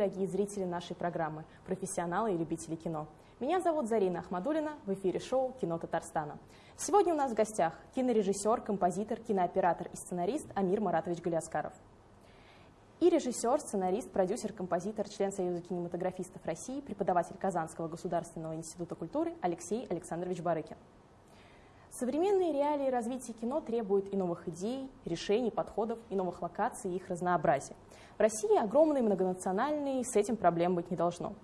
Дорогие зрители нашей программы, профессионалы и любители кино. Меня зовут Зарина Ахмадулина, в эфире шоу «Кино Татарстана». Сегодня у нас в гостях кинорежиссер, композитор, кинооператор и сценарист Амир Маратович Галиаскаров. И режиссер, сценарист, продюсер, композитор, член Союза кинематографистов России, преподаватель Казанского государственного института культуры Алексей Александрович Барыкин. Современные реалии развития кино требуют и новых идей, решений, подходов, и новых локаций, и их разнообразия. В России огромные многонациональные, с этим проблем быть не должно.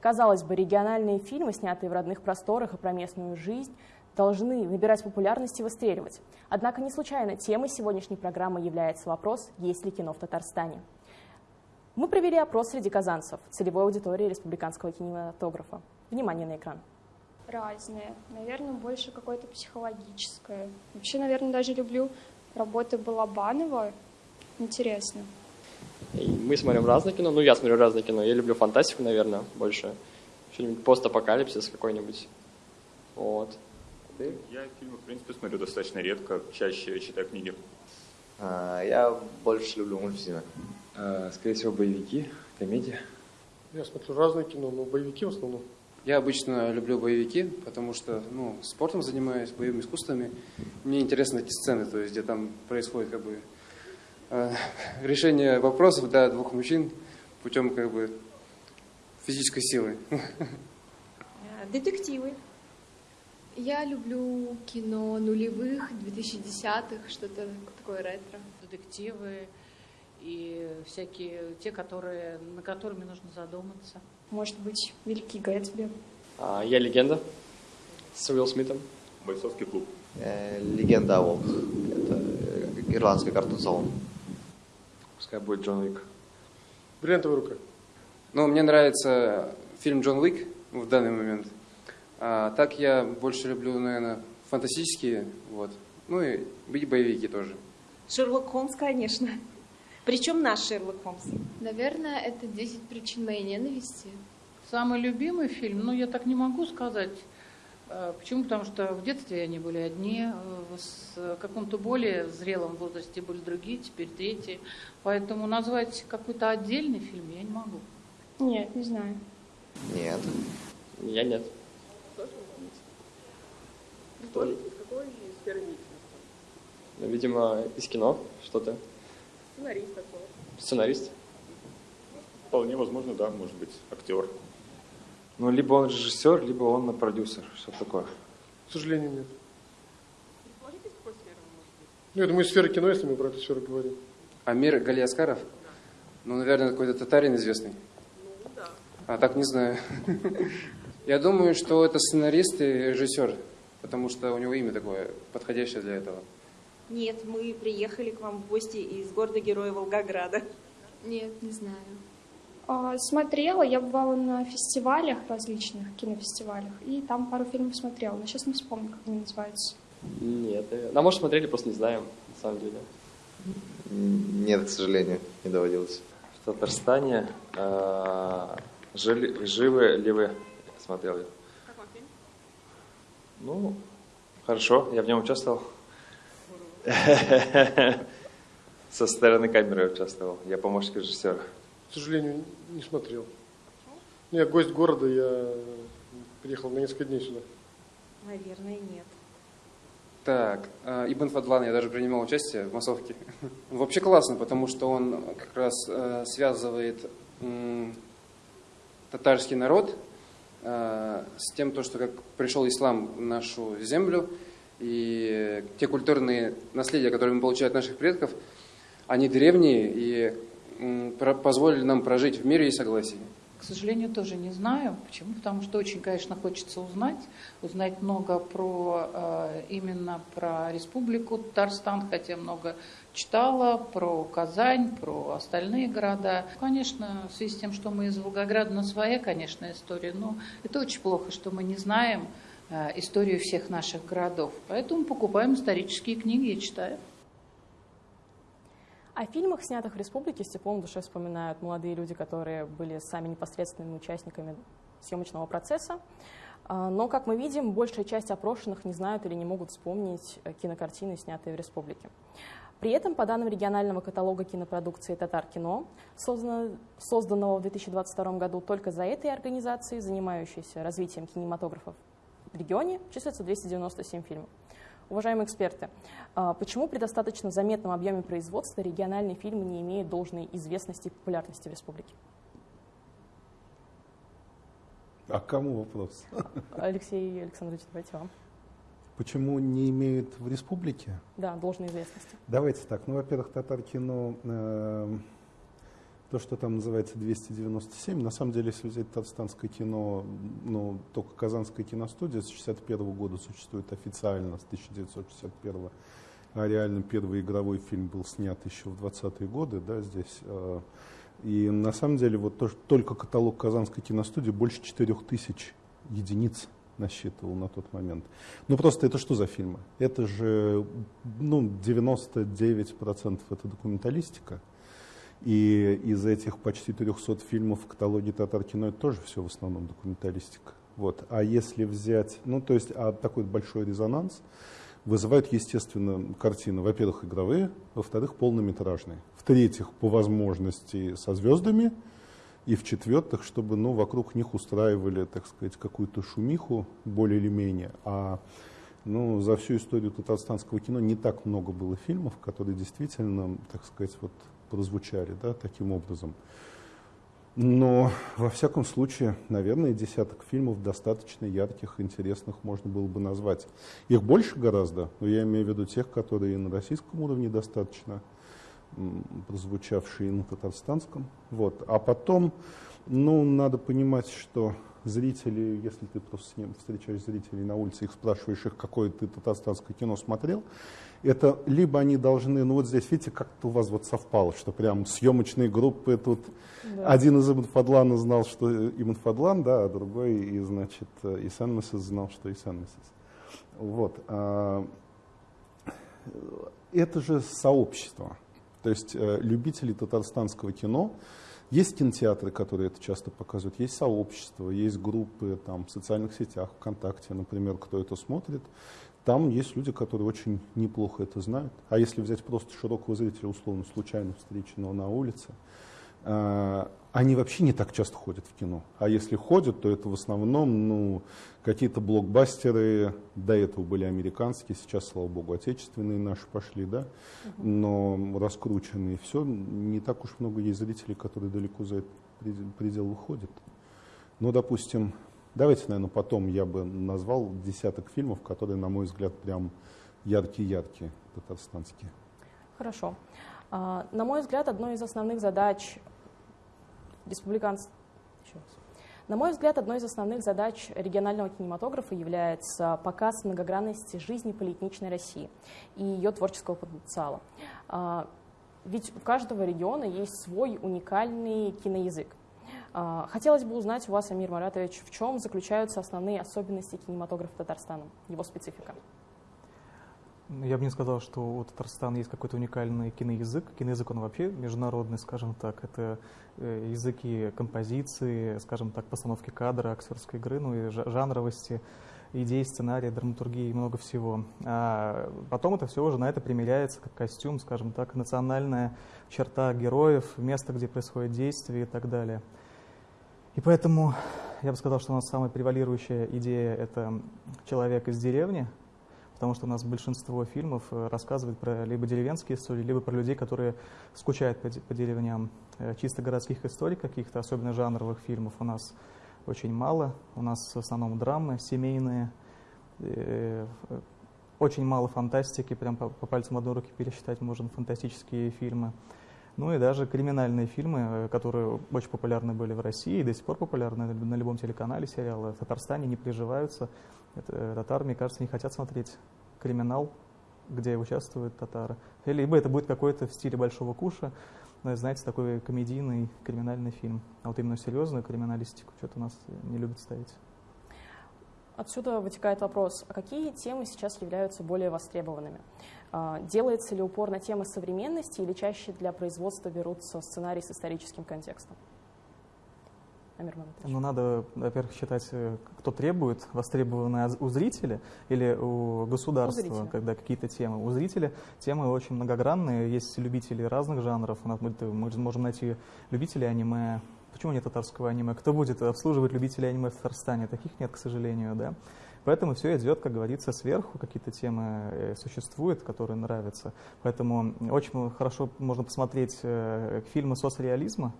Казалось бы, региональные фильмы, снятые в родных просторах и про местную жизнь, должны набирать популярность и выстреливать. Однако не случайно темой сегодняшней программы является вопрос, есть ли кино в Татарстане. Мы провели опрос среди казанцев, целевой аудитории республиканского кинематографа. Внимание на экран разные. Наверное, больше какое-то психологическое. Вообще, наверное, даже люблю работы Балабанова. Интересно. Мы смотрим разное кино. Ну, я смотрю разное кино. Я люблю фантастику, наверное, больше. Что-нибудь постапокалипсис какой-нибудь. Вот. Ты? Я фильмы, в принципе, смотрю достаточно редко, чаще читаю книги. А, я больше люблю мультфильмы. А, скорее всего, боевики, комедия. Я смотрю разное кино, но боевики в основном. Я обычно люблю боевики, потому что ну, спортом занимаюсь, боевыми искусствами. Мне интересны эти сцены, то есть где там происходит как бы э, решение вопросов для двух мужчин путем как бы физической силы. Детективы. Я люблю кино нулевых, 2010-х, что-то такое ретро. Детективы и всякие те, которые, на которыми нужно задуматься. Может быть, Великий Гэтсби. А, я легенда с Уилл Смитом. Бойцовский клуб. Э, Легенда о волках. Это э, ирландский картун-салон. Пускай будет Джон Уик. Бриллиантовая рука. Ну, мне нравится фильм «Джон Уик» в данный момент. А так я больше люблю, наверное, фантастические, вот. Ну и быть боевики тоже. Шерлок Холмс, конечно. Причем наш Шерлок Холмс. Наверное, это «10 причин моей ненависти». Самый любимый фильм, ну, я так не могу сказать. Э, почему? Потому что в детстве они были одни, в каком-то более зрелом возрасте были другие, теперь третьи. Поэтому назвать какой-то отдельный фильм я не могу. Нет, не знаю. Нет. Я нет. Кто? Какой из сферы? Ну, видимо, из кино что-то. Сценарист такой. Сценарист? Вполне возможно, да, может быть, актер. Ну, либо он режиссер, либо он продюсер. Что такое? К сожалению, нет. Ну, я думаю, сфера кино, если мы про эту сферу говорим. Амир Галиаскаров? Ну, наверное, какой-то татарин известный. Ну, да. А так не знаю. Я думаю, что это сценарист и режиссер, потому что у него имя такое подходящее для этого. Нет, мы приехали к вам в гости из города-героя Волгограда. Нет, не знаю. А, смотрела, я бывала на фестивалях различных, кинофестивалях, и там пару фильмов смотрела, но сейчас не вспомню, как они называются. Нет, ну, может, смотрели, просто не знаем, на самом деле. Нет, к сожалению, не доводилось. В Татарстане э, жили, живы ли вы? Смотрел я. Какой фильм? Ну, хорошо, я в нем участвовал. Со стороны камеры участвовал. Я помощник режиссера. К сожалению, не смотрел. Ну, я гость города, я приехал на несколько дней сюда. Наверное, нет. Так, э, Ибн Фадлан, я даже принимал участие в массовке. Вообще классно, потому что он как раз э, связывает татарский народ э, с тем, то, что как пришел ислам в нашу землю, и те культурные наследия, которые мы получаем от наших предков, они древние и позволили нам прожить в мире и согласии. К сожалению, тоже не знаю. Почему? Потому что очень, конечно, хочется узнать, узнать много про э, именно про Республику Татарстан, хотя много читала про Казань, про остальные города. Конечно, в связи с тем, что мы из Волгограда, на своя, конечно, история, но это очень плохо, что мы не знаем историю всех наших городов. Поэтому покупаем исторические книги и читаем. О фильмах, снятых в республике, с теплом душе вспоминают молодые люди, которые были сами непосредственными участниками съемочного процесса. А, но, как мы видим, большая часть опрошенных не знают или не могут вспомнить э, кинокартины, снятые в республике. При этом, по данным регионального каталога кинопродукции «Татар кино», созданного в 2022 году только за этой организацией, занимающейся развитием кинематографа в регионе, числится 297 фильмов. Уважаемые эксперты, а почему при достаточно заметном объеме производства региональные фильмы не имеют должной известности и популярности в республике? А кому вопрос? Алексей Александрович, давайте вам. Почему не имеют в республике? Да, должной известности. Давайте так. Ну, во-первых, татар кино, э, то, что там называется 297, на самом деле, если взять татарстанское кино, ну, только Казанская киностудия с 61 года существует официально, с 1961 а реально первый игровой фильм был снят еще в 20-е годы, да, здесь. Э, и на самом деле вот то, только каталог Казанской киностудии больше 4000 единиц насчитывал на тот момент. Ну просто это что за фильмы? Это же ну, 99% это документалистика. И из этих почти 300 фильмов в каталоге татар кино это тоже все в основном документалистика. Вот. А если взять, ну то есть а такой большой резонанс вызывают, естественно, картины, во-первых, игровые, во-вторых, полнометражные, в-третьих, по возможности со звездами, и в-четвертых, чтобы ну, вокруг них устраивали, так сказать, какую-то шумиху более или менее. А ну, за всю историю татарстанского кино не так много было фильмов, которые действительно, так сказать, вот прозвучали да, таким образом. Но, во всяком случае, наверное, десяток фильмов достаточно ярких, интересных можно было бы назвать. Их больше гораздо, но я имею в виду тех, которые на российском уровне достаточно прозвучавшие на татарстанском. Вот. А потом, ну, надо понимать, что зрители, если ты просто с ним встречаешь зрителей на улице, их спрашиваешь их, какое ты татарстанское кино смотрел, это либо они должны, ну вот здесь, видите, как-то у вас вот совпало, что прям съемочные группы тут, да. один из Ибн Фадлана знал, что Ибн Фадлан, да, а другой, и, значит, Исан Мессис знал, что Исан Мессис. Вот. А, это же сообщество. То есть э, любители татарстанского кино, есть кинотеатры, которые это часто показывают, есть сообщества, есть группы там, в социальных сетях, ВКонтакте, например, кто это смотрит. Там есть люди, которые очень неплохо это знают. А если взять просто широкого зрителя, условно, случайно встреченного на улице, э, они вообще не так часто ходят в кино. А если ходят, то это в основном ну, какие-то блокбастеры, до этого были американские, сейчас, слава богу, отечественные наши пошли, да, но раскрученные. Все, не так уж много есть зрителей, которые далеко за этот предел выходят. Ну, допустим, давайте, наверное, потом я бы назвал десяток фильмов, которые, на мой взгляд, прям яркие-яркие, татарстанские. Хорошо. А, на мой взгляд, одной из основных задач республиканцев. На мой взгляд, одной из основных задач регионального кинематографа является показ многогранности жизни полиэтничной России и ее творческого потенциала. А, ведь у каждого региона есть свой уникальный киноязык. А, хотелось бы узнать у вас, Амир Маратович, в чем заключаются основные особенности кинематографа Татарстана, его специфика? Ну, я бы не сказал, что у Татарстана есть какой-то уникальный киноязык. Киноязык, он вообще международный, скажем так. Это э, языки композиции, скажем так, постановки кадра, актерской игры, ну и жанровости, идей, сценария, драматургии и много всего. А потом это все уже на это примеряется как костюм, скажем так, национальная черта героев, место, где происходит действие и так далее. И поэтому я бы сказал, что у нас самая превалирующая идея – это человек из деревни – потому что у нас большинство фильмов э, рассказывает про либо деревенские истории, либо про людей, которые скучают по, деревням. Э, чисто городских историй каких-то, особенно жанровых фильмов, у нас очень мало. У нас в основном драмы семейные, э, очень мало фантастики, прям по пальцам одной руки пересчитать можно фантастические фильмы. Ну и даже криминальные фильмы, которые очень популярны были в России и до сих пор популярны на любом телеканале, сериалы в Татарстане не приживаются. Это, татары, мне кажется, не хотят смотреть криминал, где участвуют татары. Либо это будет какой-то в стиле Большого Куша, знаете, такой комедийный криминальный фильм. А вот именно серьезную криминалистику что-то у нас не любят ставить. Отсюда вытекает вопрос, а какие темы сейчас являются более востребованными? А, делается ли упор на темы современности или чаще для производства берутся сценарии с историческим контекстом? Ну, надо, во-первых, считать, э, кто требует, востребованное у зрителя или у государства, У зрителя. когда какие-то темы. У зрителя темы очень многогранные, есть любители разных жанров. Мы мы можем найти любителей аниме, Почему нет татарского аниме? Кто будет обслуживать любителей аниме в Татарстане? Таких нет, к сожалению, да. Поэтому все идет, как говорится, сверху, какие-то темы э, существуют, которые нравятся. Поэтому очень хорошо можно посмотреть э, фильмы соцреализма,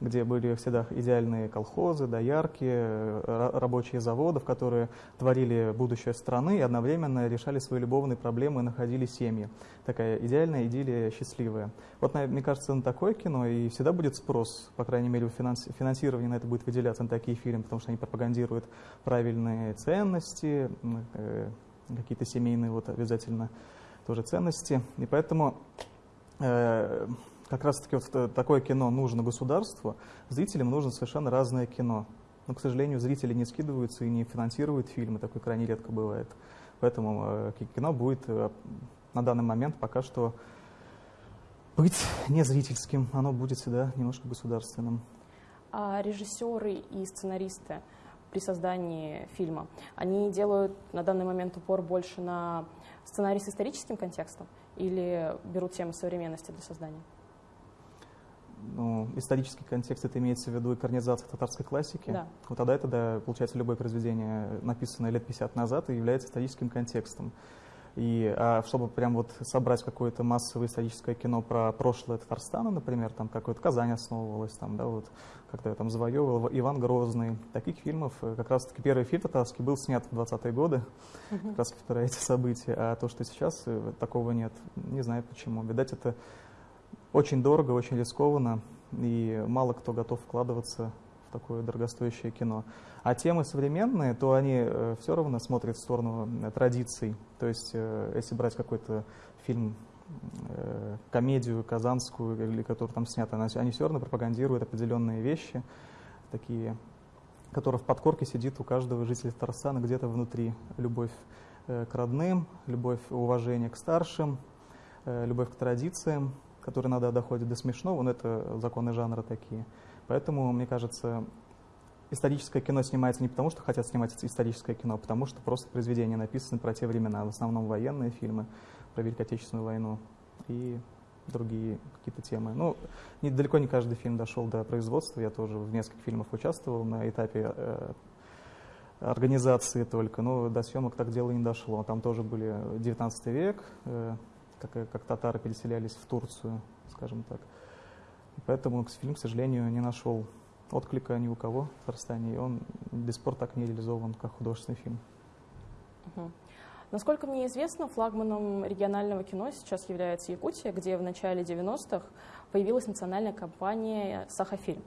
где были всегда идеальные колхозы, доярки, э, рабочие заводов, которые творили будущее страны и одновременно решали свои любовные проблемы и находили семьи. Такая идеальная идиллия, счастливая. Вот, мне кажется, на такое кино и всегда будет спрос, по крайней мере, финанси финансирование на это будет выделяться на такие фильмы, потому что они пропагандируют правильные ценности, э, какие-то семейные вот обязательно тоже ценности. И поэтому э, как раз-таки вот такое кино нужно государству, зрителям нужно совершенно разное кино. Но, к сожалению, зрители не скидываются и не финансируют фильмы, такое крайне редко бывает. Поэтому э, кино будет э, на данный момент пока что быть не зрительским, оно будет всегда немножко государственным. А режиссеры и сценаристы при создании фильма, они делают на данный момент упор больше на сценарий с историческим контекстом или берут темы современности для создания? Ну, исторический контекст, это имеется в виду экранизация татарской классики, да. вот тогда это, да, получается, любое произведение, написанное лет 50 назад, и является историческим контекстом. И а чтобы прям вот собрать какое-то массовое историческое кино про прошлое Татарстана, например, там какой-то Казань основывалась, там, да, вот как-то там завоевывал Иван Грозный. Таких фильмов, э, как раз-таки первый фильм татарский был снят в 20-е годы, как раз про эти события. А то, что сейчас, э, такого нет. Не знаю почему. Видать, это очень дорого, очень рискованно, и мало кто готов вкладываться в такое дорогостоящее кино. А темы современные, то они э, все равно смотрят в сторону э, традиций. То есть, э, если брать какой-то фильм, комедию казанскую, или который там снят, они все равно пропагандируют определенные вещи, такие, которые в подкорке сидит у каждого жителя Татарстана где-то внутри. Любовь к родным, любовь, уважение к старшим, любовь к традициям который иногда доходит до смешного, но это законы жанра такие. Поэтому, мне кажется, историческое кино снимается не потому, что хотят снимать историческое кино, а потому что просто произведения написаны про те времена, в основном военные фильмы про Великую Отечественную войну и другие какие-то темы. Ну, не, далеко не каждый фильм дошел до производства, я тоже в нескольких фильмах участвовал на этапе э, организации только, но до съемок так дело не дошло. Там тоже были 19 век, э, как, как татары переселялись в Турцию, скажем так. Поэтому фильм, к сожалению, не нашел отклика ни у кого в Татарстане, и он до сих пор так не реализован как художественный фильм. Угу. Насколько мне известно, флагманом регионального кино сейчас является Якутия, где в начале 90-х появилась национальная компания «Сахафильм».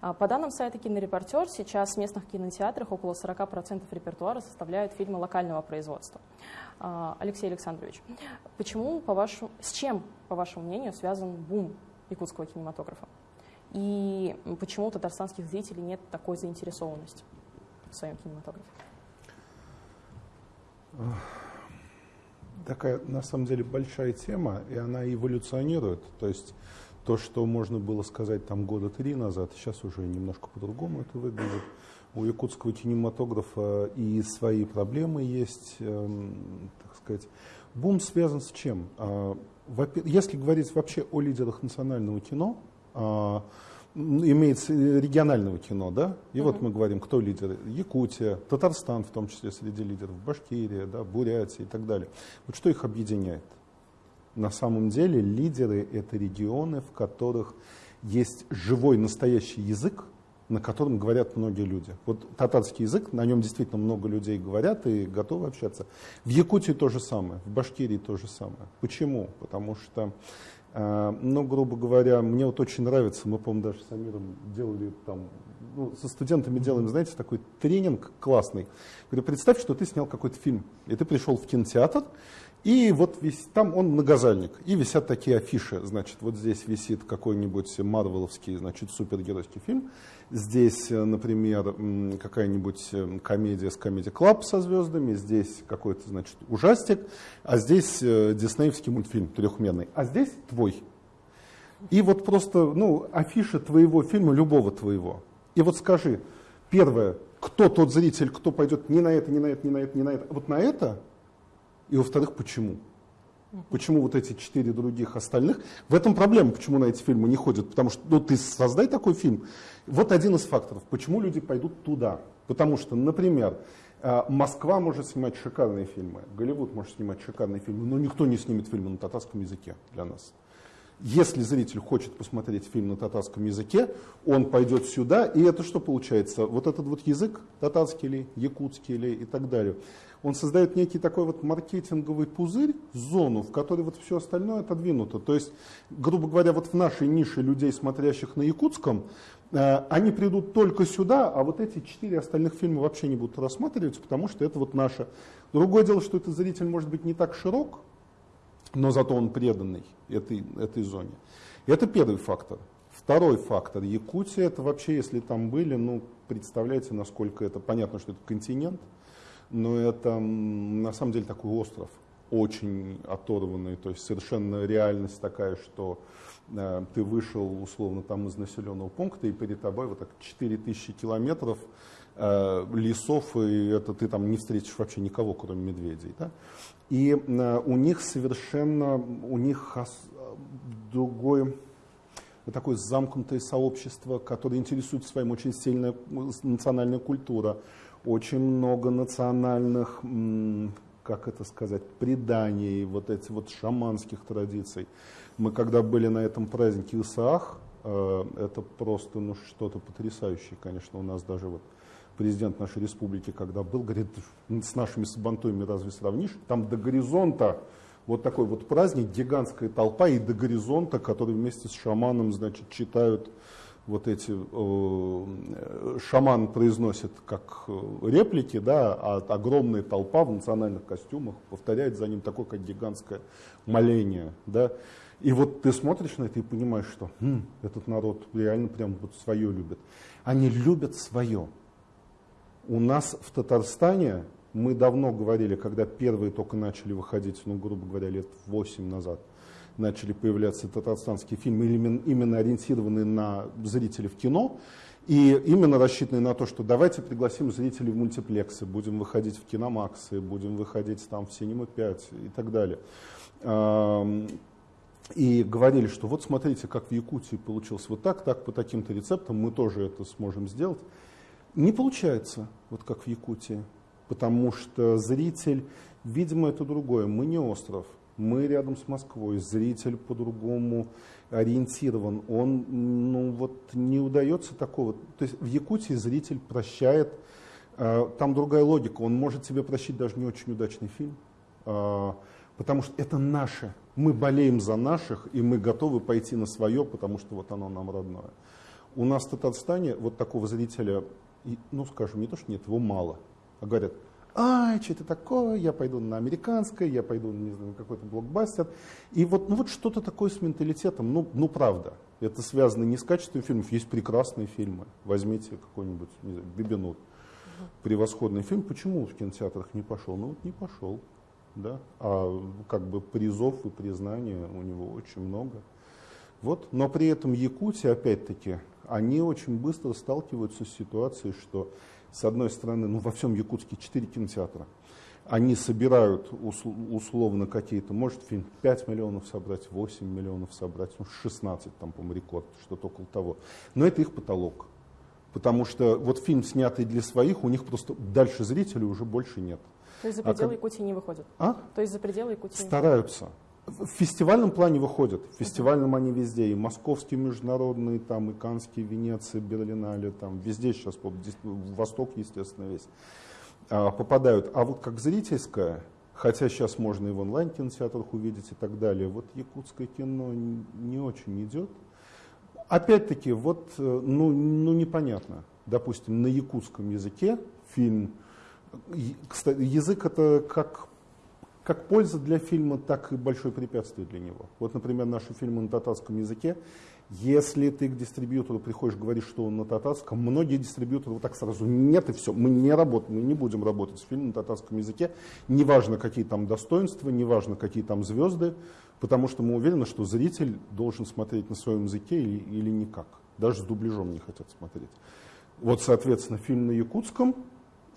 А, по данным сайта «Кинорепортер», сейчас в местных кинотеатрах около 40% репертуара составляют фильмы локального производства. А, Алексей Александрович, почему, по вашему, с чем, по вашему мнению, связан бум якутского кинематографа? И почему у татарстанских зрителей нет такой заинтересованности в своем кинематографе? Такая, на самом деле, большая тема, и она эволюционирует. То есть то, что можно было сказать там года три назад, сейчас уже немножко по-другому это выглядит. У якутского кинематографа и свои проблемы есть, эм, так сказать. Бум связан с чем? Э, если говорить вообще о лидерах национального кино, э, имеется регионального кино, да? И uh-huh. вот мы говорим, кто лидеры? Якутия, Татарстан, в том числе среди лидеров, Башкирия, да, Бурятия и так далее. Вот что их объединяет? На самом деле лидеры — это регионы, в которых есть живой настоящий язык, на котором говорят многие люди. Вот татарский язык, на нем действительно много людей говорят и готовы общаться. В Якутии то же самое, в Башкирии то же самое. Почему? Потому что, э, ну, грубо говоря, мне вот очень нравится, мы, по-моему, даже с Амиром делали там, ну, со студентами делаем, знаете, такой тренинг классный. Говорю, представь, что ты снял какой-то фильм, и ты пришел в кинотеатр, и вот весь, там он многозальник, и висят такие афиши, значит, вот здесь висит какой-нибудь марвеловский, значит, супергеройский фильм, здесь, э, например, какая-нибудь э, комедия с Comedy Club со звездами, здесь какой-то, значит, ужастик, а здесь э, диснеевский мультфильм трехмерный, а здесь твой. И вот просто, ну, афиша твоего фильма, любого твоего, и вот скажи, первое, кто тот зритель, кто пойдет не на это, не на это, не на это, не на это, вот на это, и во-вторых, почему? Почему вот эти четыре других остальных? В этом проблема, почему на эти фильмы не ходят. Потому что ну, ты создай такой фильм. Вот один из факторов, почему люди пойдут туда. Потому что, например, э, Москва может снимать шикарные фильмы, Голливуд может снимать шикарные фильмы, но никто не снимет фильмы на татарском языке для нас. Если зритель хочет посмотреть фильм на татарском языке, он пойдет сюда, и это что получается? Вот этот вот язык, татарский ли, якутский ли и так далее, он создает некий такой вот маркетинговый пузырь, зону, в которой вот все остальное отодвинуто. То есть, грубо говоря, вот в нашей нише людей, смотрящих на якутском, э, они придут только сюда, а вот эти четыре остальных фильма вообще не будут рассматриваться, потому что это вот наше. Другое дело, что этот зритель может быть не так широк, но зато он преданный этой, этой зоне. Это первый фактор. Второй фактор. Якутия, это вообще, если там были, ну, представляете, насколько это, понятно, что это континент, но это на самом деле такой остров, очень оторванный, то есть совершенно реальность такая, что э, ты вышел условно там из населенного пункта, и перед тобой вот так 4000 километров э, лесов, и это ты там не встретишь вообще никого, кроме медведей. Да? И э, у них совершенно, у них другое такое замкнутое сообщество, которое интересует своим очень сильная национальная культура, очень много национальных, как это сказать, преданий, вот эти вот шаманских традиций. Мы когда были на этом празднике Исаах, э, это просто ну, что-то потрясающее, конечно, у нас даже вот президент нашей республики, когда был, говорит, с нашими сабантуями разве сравнишь? Там до горизонта вот такой вот праздник, гигантская толпа, и до горизонта, который вместе с шаманом, значит, читают вот эти, э, шаман произносит как э, реплики, да, а огромная толпа в национальных костюмах повторяет за ним такое, как гигантское моление, да. И вот ты смотришь на это и понимаешь, что хм, этот народ реально прям вот свое любит. Они любят свое. У нас в Татарстане, мы давно говорили, когда первые только начали выходить, ну, грубо говоря, лет 8 назад, начали появляться татарстанские фильмы, именно ориентированные на зрителей в кино, и именно рассчитанные на то, что давайте пригласим зрителей в мультиплексы, будем выходить в киномаксы, будем выходить там в Синема 5 и так далее. И говорили, что вот смотрите, как в Якутии получилось вот так, так по таким-то рецептам, мы тоже это сможем сделать. Не получается, вот как в Якутии, потому что зритель, видимо, это другое. Мы не остров, мы рядом с Москвой, зритель по-другому ориентирован. Он, ну вот, не удается такого. То есть в Якутии зритель прощает, э, там другая логика, он может себе прощать даже не очень удачный фильм, э, потому что это наше. Мы болеем за наших, и мы готовы пойти на свое, потому что вот оно нам родное. У нас в Татарстане вот такого зрителя и, ну, скажем, не то, что нет, его мало, а говорят, ай, что это такое, я пойду на американское, я пойду не знаю, на какой-то блокбастер. И вот, ну, вот что-то такое с менталитетом, ну, ну, правда. Это связано не с качеством фильмов, есть прекрасные фильмы. Возьмите какой-нибудь, не знаю, Бибинут. Превосходный фильм. Почему в кинотеатрах не пошел? Ну, вот не пошел. Да? А как бы призов и признания у него очень много. Вот. Но при этом Якутия, опять-таки, они очень быстро сталкиваются с ситуацией, что, с одной стороны, ну, во всем Якутске 4 кинотеатра, они собирают условно какие-то, может фильм 5 миллионов собрать, 8 миллионов собрать, ну 16 там, по-моему, рекорд, что-то около того. Но это их потолок. Потому что вот фильм, снятый для своих, у них просто дальше зрителей уже больше нет. То есть за пределы а. Якутии не выходят? А? То есть за пределы Якутии Стараются в фестивальном плане выходят. В фестивальном они везде. И московские международные, там, и Канские, Венеция, Берлинале, там, везде сейчас, Восток, естественно, весь, а, попадают. А вот как зрительское, хотя сейчас можно и в онлайн-кинотеатрах увидеть и так далее, вот якутское кино не очень идет. Опять-таки, вот, э, ну, ну, непонятно. Допустим, на якутском языке фильм, кстати, язык это как как польза для фильма, так и большое препятствие для него. Вот, например, наши фильмы на татарском языке. Если ты к дистрибьютору приходишь, говоришь, что он на татарском, многие дистрибьюторы вот так сразу, нет и все, мы не работаем, мы не будем работать с фильмом на татарском языке, неважно, какие там достоинства, неважно, какие там звезды, потому что мы уверены, что зритель должен смотреть на своем языке или, или никак, даже с дубляжом не хотят смотреть. Вот, соответственно, фильм на якутском,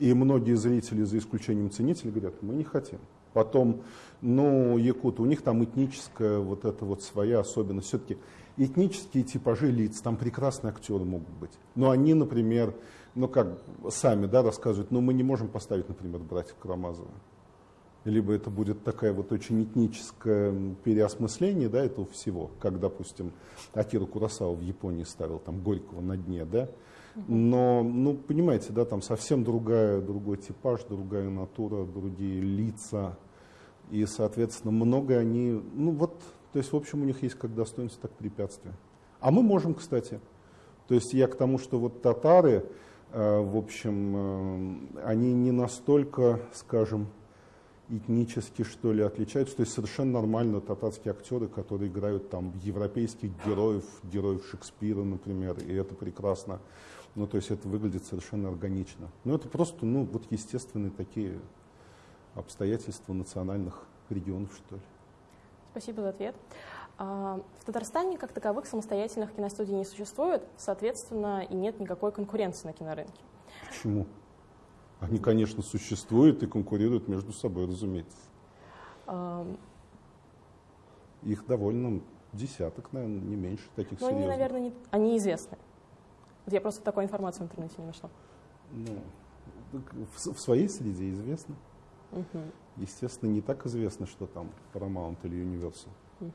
и многие зрители, за исключением ценителей, говорят, мы не хотим. Потом, ну, якуты, у них там этническая вот эта вот своя особенность. Все-таки этнические типажи лиц, там прекрасные актеры могут быть. Но они, например, ну как сами да, рассказывают, ну мы не можем поставить, например, братьев Карамазова. Либо это будет такая вот очень этническое переосмысление да, этого всего, как, допустим, Акира Курасава в Японии ставил там Горького на дне, да, но, ну, понимаете, да, там совсем другая, другой типаж, другая натура, другие лица. И, соответственно, много они, ну вот, то есть, в общем, у них есть как достоинство, так препятствия. А мы можем, кстати. То есть я к тому, что вот татары, э, в общем, э, они не настолько, скажем, этнически, что ли, отличаются. То есть совершенно нормально татарские актеры, которые играют там европейских героев, героев Шекспира, например, и это прекрасно. Ну, то есть это выглядит совершенно органично. Ну, это просто, ну, вот естественные такие обстоятельства национальных регионов, что ли. Спасибо за ответ. А, в Татарстане как таковых самостоятельных киностудий не существует, соответственно, и нет никакой конкуренции на кинорынке. Почему? Они, конечно, существуют и конкурируют между собой, разумеется. А... Их довольно десяток, наверное, не меньше таких Но серьезных. они, наверное, не... они известны. Я просто такой информации в интернете не нашла. Ну, в, в своей среде известно. Угу. Естественно, не так известно, что там Paramount или Universal. Угу.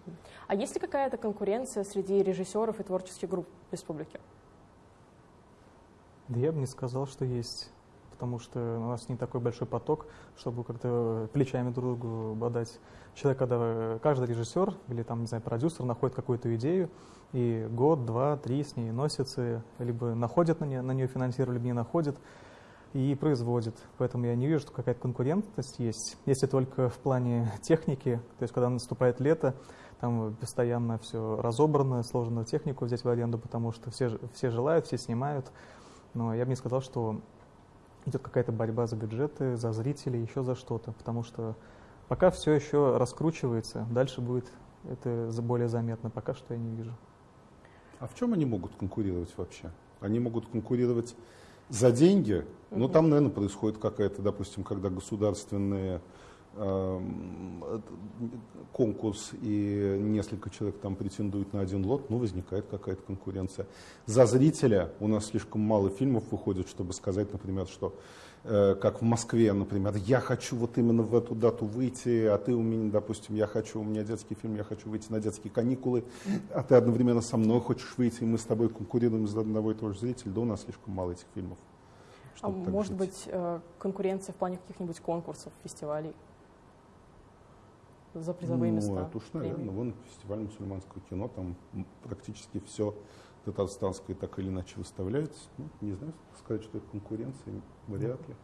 А есть ли какая-то конкуренция среди режиссеров и творческих групп в республике? Да я бы не сказал, что есть потому что у нас не такой большой поток, чтобы как-то плечами друг другу бодать. Человек, когда каждый режиссер или там, не знаю, продюсер находит какую-то идею, и год, два, три с ней носится, либо находит на нее, на нее финансирование, либо не находит, и производит. Поэтому я не вижу, что какая-то конкурентность есть. Если только в плане техники, то есть когда наступает лето, там постоянно все разобрано, сложно технику взять в аренду, потому что все, все желают, все снимают. Но я бы не сказал, что идет какая-то борьба за бюджеты, за зрителей, еще за что-то, потому что пока все еще раскручивается, дальше будет это более заметно, пока что я не вижу. А в чем они могут конкурировать вообще? Они могут конкурировать за деньги, но ну, там, наверное, происходит какая-то, допустим, когда государственные конкурс и несколько человек там претендуют на один лот, ну, возникает какая-то конкуренция. За зрителя у нас слишком мало фильмов выходит, чтобы сказать, например, что э, как в Москве, например, я хочу вот именно в эту дату выйти, а ты у меня, допустим, я хочу, у меня детский фильм, я хочу выйти на детские каникулы, а ты одновременно со мной хочешь выйти, и мы с тобой конкурируем за одного и того же зрителя, да у нас слишком мало этих фильмов. А может жить. быть э, конкуренция в плане каких-нибудь конкурсов, фестивалей? За призовые ну, места? Это уж, наверное, вон фестиваль мусульманского кино, там практически все татарстанское так или иначе выставляется. Ну, не знаю, сказать, что это конкуренция, вряд ли.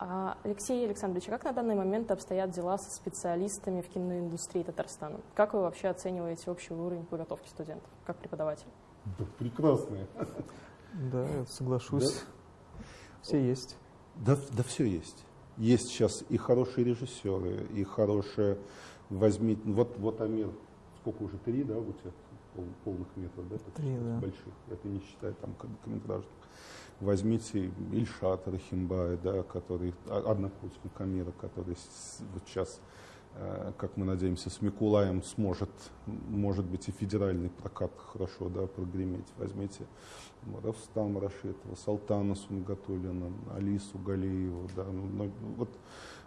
А, Алексей Александрович, а как на данный момент обстоят дела со специалистами в киноиндустрии Татарстана? Как вы вообще оцениваете общий уровень подготовки студентов, как преподаватель? Да, прекрасные. Да, соглашусь. Да? Все есть. Да, да, все есть есть сейчас и хорошие режиссеры, и хорошие, возьмите, вот, вот Амир, сколько уже, три, да, у тебя полных метров, да? Три, да. Больших, это не считая там короткометражных. Возьмите Ильшата Рахимбая, да, который, однокурсник Амира, который вот сейчас как мы надеемся, с Микулаем сможет, может быть, и федеральный прокат хорошо да, прогреметь. Возьмите Равстам Рашитова, Салтана Сунгатулина, Алису Галиеву. Да, ну, ну вот,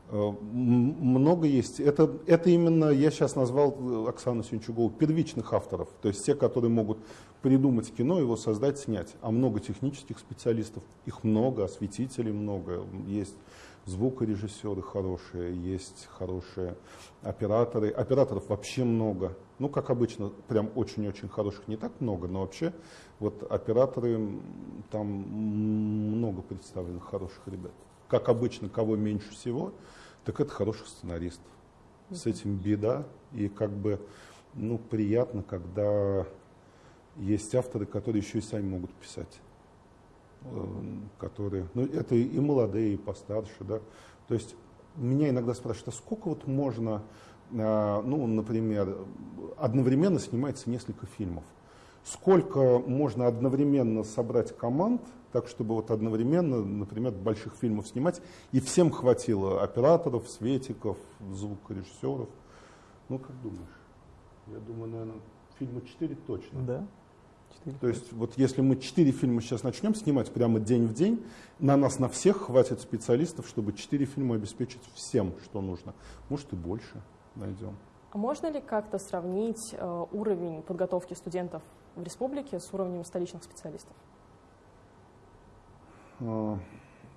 э, много есть. Это, это именно, я сейчас назвал Оксану Синчугову, первичных авторов. То есть те, которые могут придумать кино, его создать, снять. А много технических специалистов, их много, осветителей много. Есть звукорежиссеры хорошие, есть хорошие операторы. Операторов вообще много. Ну, как обычно, прям очень-очень хороших не так много, но вообще вот операторы, там много представлено хороших ребят. Как обычно, кого меньше всего, так это хороших сценаристов. С этим беда, и как бы, ну, приятно, когда есть авторы, которые еще и сами могут писать. Эм, которые, ну это и молодые, и постарше, да. То есть меня иногда спрашивают, а сколько вот можно, э, ну, например, одновременно снимается несколько фильмов? сколько можно одновременно собрать команд, так чтобы вот одновременно, например, больших фильмов снимать, и всем хватило операторов, светиков, звукорежиссеров. Ну, как думаешь? Я думаю, наверное, фильма 4 точно. Да. 4. То есть вот если мы 4 фильма сейчас начнем снимать прямо день в день, на нас на всех хватит специалистов, чтобы 4 фильма обеспечить всем, что нужно. Может и больше найдем. А можно ли как-то сравнить э, уровень подготовки студентов в республике с уровнем столичных специалистов? А,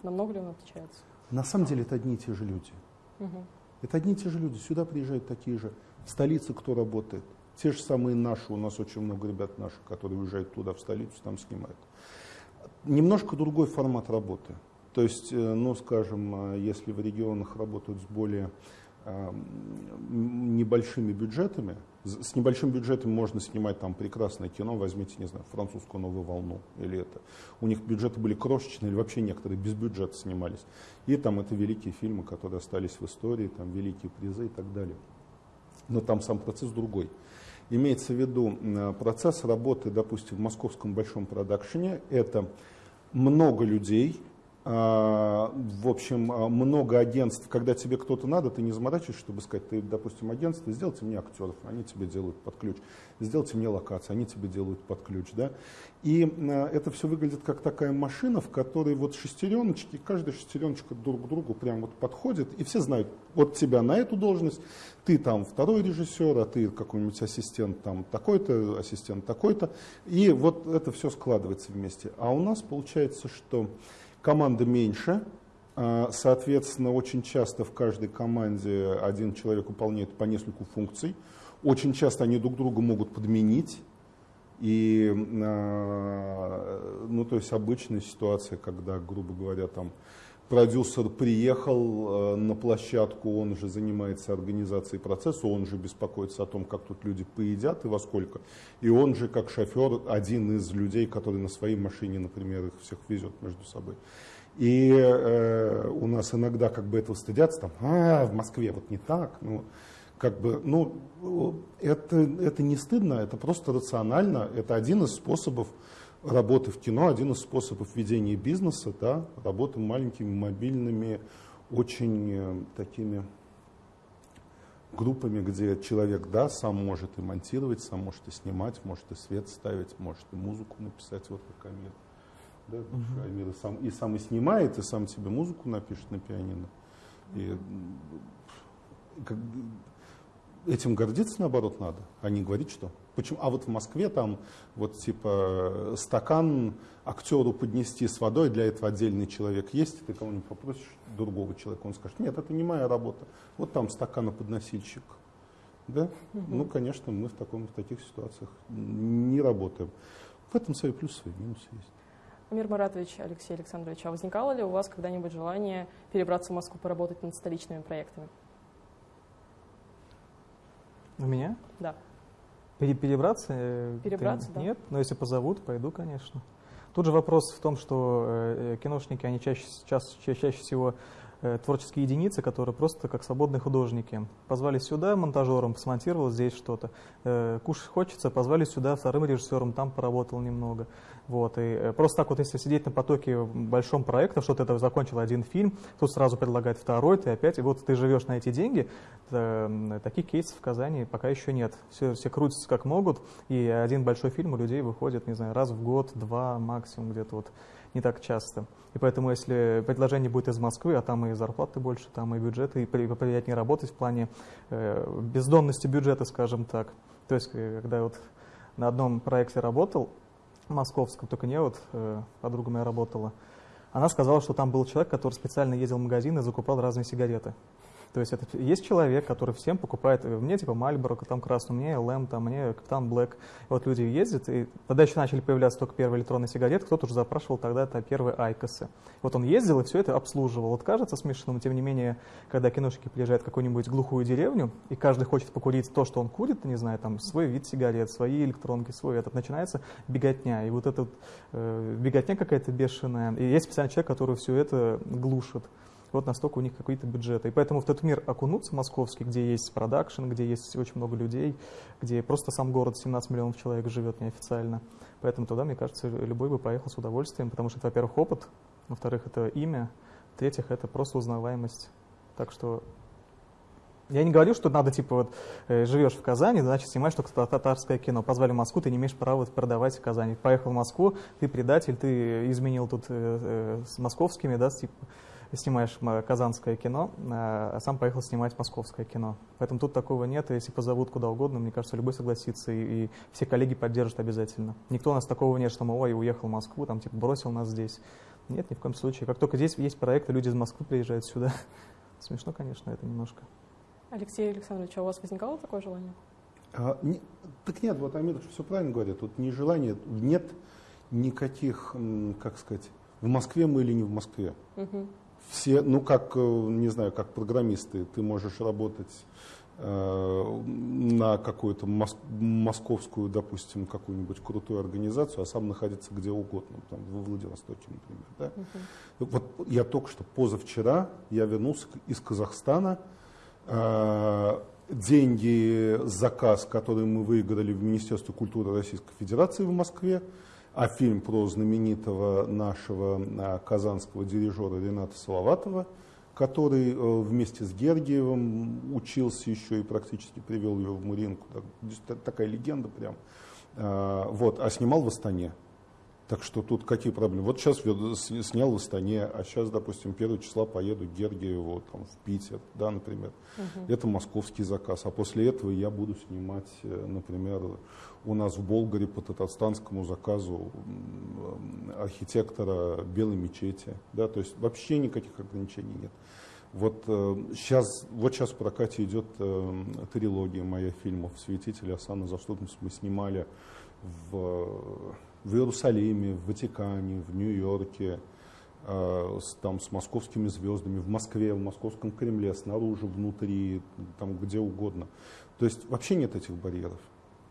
Намного ли он отличается? На самом деле это одни и те же люди. Угу. Это одни и те же люди. Сюда приезжают такие же. В столице кто работает? Те же самые наши. У нас очень много ребят наших, которые уезжают туда, в столицу, там снимают. Немножко другой формат работы. То есть, э, ну, скажем, э, если в регионах работают с более небольшими бюджетами. С небольшим бюджетом можно снимать там прекрасное кино, возьмите, не знаю, французскую новую волну или это. У них бюджеты были крошечные или вообще некоторые без бюджета снимались. И там это великие фильмы, которые остались в истории, там великие призы и так далее. Но там сам процесс другой. Имеется в виду процесс работы, допустим, в московском большом продакшене. Это много людей, в общем, а, много агентств, когда тебе кто-то надо, ты не заморачиваешься, чтобы сказать, ты, допустим, агентство, сделайте мне актеров, они тебе делают под ключ, сделайте мне локации, они тебе делают под ключ, да. И а, это все выглядит как такая машина, в которой вот шестереночки, каждая шестереночка друг к другу прям вот подходит, и все знают, вот тебя на эту должность, ты там второй режиссер, а ты какой-нибудь ассистент там такой-то, ассистент такой-то, и вот это все складывается вместе. А у нас получается, что Команда меньше, а, соответственно, очень часто в каждой команде один человек выполняет по нескольку функций. Очень часто они друг друга могут подменить. И, а, ну, то есть обычная ситуация, когда, грубо говоря, там продюсер приехал а, на площадку, он же занимается организацией процесса, он же беспокоится о том, как тут люди поедят и во сколько. И он же, как шофер, один из людей, который на своей машине, например, их всех везет между собой. И э, у нас иногда как бы этого стыдятся, там, а, в Москве вот не так, ну, как бы, ну, это, это не стыдно, это просто рационально, это один из способов работы в кино, один из способов ведения бизнеса, да, работы маленькими, мобильными, очень э, такими группами, где человек, да, сам может и монтировать, сам может и снимать, может и свет ставить, может и музыку написать, вот как Амир. Да, угу. Амир и сам, и сам и снимает, и сам себе музыку напишет на пианино. И как, этим гордиться, наоборот, надо, а не говорить, что. Почему? А вот в Москве там вот типа стакан актеру поднести с водой, для этого отдельный человек есть, ты кого-нибудь попросишь другого человека, он скажет, нет, это не моя работа, вот там стаканоподносильщик. Да? Угу. Ну, конечно, мы в, таком, в таких ситуациях не работаем. В этом свои плюсы, свои минусы есть. Амир Маратович, Алексей Александрович, а возникало ли у вас когда-нибудь желание перебраться в Москву, поработать над столичными проектами? У меня? Да. Перебраться? Э, Перебраться, ты, да. Нет, но если позовут, пойду, конечно. Тут же вопрос в том, что э, киношники, они чаще, чаще, чаще всего Э, творческие единицы, которые просто как свободные художники. Позвали сюда монтажером, смонтировал здесь что-то. Э, кушать хочется, позвали сюда вторым режиссером, там поработал немного. Вот. И э, просто так вот, если сидеть на потоке большом проекта, что ты это закончил один фильм, тут сразу предлагают второй, ты опять, и вот ты живешь на эти деньги, таких кейсов в Казани пока еще нет. Все, все крутятся как могут, и один большой фильм у людей выходит, не знаю, раз в год, два максимум где-то вот не так часто. И поэтому, если предложение будет из Москвы, а там и зарплаты больше, там и бюджеты, и приятнее работать в плане э, бездонности бюджета, скажем так. То есть, э, когда я вот на одном проекте работал, московском, только не вот, э, подруга моя работала, она сказала, что там был человек, который специально ездил в магазин и закупал разные сигареты. То есть это есть человек, который всем покупает, э, мне типа Мальборо, там красный, мне ЛМ, там, мне Капитан Блэк. Вот люди ездят, и тогда еще начали появляться только первые электронные сигареты, кто-то уже запрашивал тогда это первые Айкосы. Вот он ездил и все это обслуживал. Вот кажется смешным, тем не менее, когда киношники приезжают в какую-нибудь глухую деревню, и каждый хочет покурить то, что он курит, не знаю, там свой вид сигарет, свои электронки, свой этот, начинается беготня. И вот эта э, беготня какая-то бешеная. И есть специальный человек, который все это глушит. Вот настолько у них какие-то бюджеты. И поэтому в тот мир окунуться московский, где есть продакшн, где есть очень много людей, где просто сам город 17 миллионов человек живет неофициально. Поэтому туда, мне кажется, любой бы поехал с удовольствием, потому что это, во-первых, опыт, во-вторых, это имя, в-третьих, это просто узнаваемость. Так что я не говорю, что надо, типа, вот, э, живешь в Казани, значит, снимаешь только татарское кино. Позвали в Москву, ты не имеешь права продавать в Казани. Поехал в Москву, ты предатель, ты изменил тут э, э, с московскими, да, типа, снимаешь казанское кино, а сам поехал снимать московское кино. Поэтому тут такого нет, и если позовут куда угодно, мне кажется, любой согласится, и, и все коллеги поддержат обязательно. Никто у нас такого нет, что мы, ой, уехал в Москву, там, типа, бросил нас здесь. Нет, ни в коем случае. Как только здесь есть проекты, люди из Москвы приезжают сюда. Смешно, конечно, это немножко. Алексей Александрович, а у вас возникало такое желание? А, не, так нет, вот Амир все правильно говорит. Тут не желание, нет никаких, как сказать, в Москве мы или не в Москве. Угу. Все, ну как, э, не знаю, как программисты, ты можешь работать э, на какую-то мос московскую, допустим, какую-нибудь крутую организацию, а сам находиться где угодно, там, во Владивостоке, например. Да? Угу. Вот я только что позавчера, я вернулся из Казахстана, Э, деньги, заказ, который мы выиграли в Министерстве культуры Российской Федерации в Москве, а фильм про знаменитого нашего э, казанского дирижера Рената Салаватова, который э, вместе с Гергиевым учился еще и практически привел ее в Муринку. Такая легенда прям. Вот, а снимал в Астане. Так что тут какие проблемы? Вот сейчас снял в Астане, а сейчас, допустим, 1 числа поеду к Гергиеву там, в Питер, да, например. Угу. Это московский заказ. А после этого я буду снимать, э, например, у нас в Болгаре по татарстанскому заказу архитектора Белой мечети. Да, то есть вообще никаких ограничений нет. Вот сейчас, э, вот сейчас в прокате идет э, трилогия моя фильмов «Святитель Асана Заступниц». Мы снимали в в Иерусалиме, в Ватикане, в Нью-Йорке, э, с, там, с московскими звездами, в Москве, в московском Кремле, снаружи, внутри, там где угодно. То есть вообще нет этих барьеров.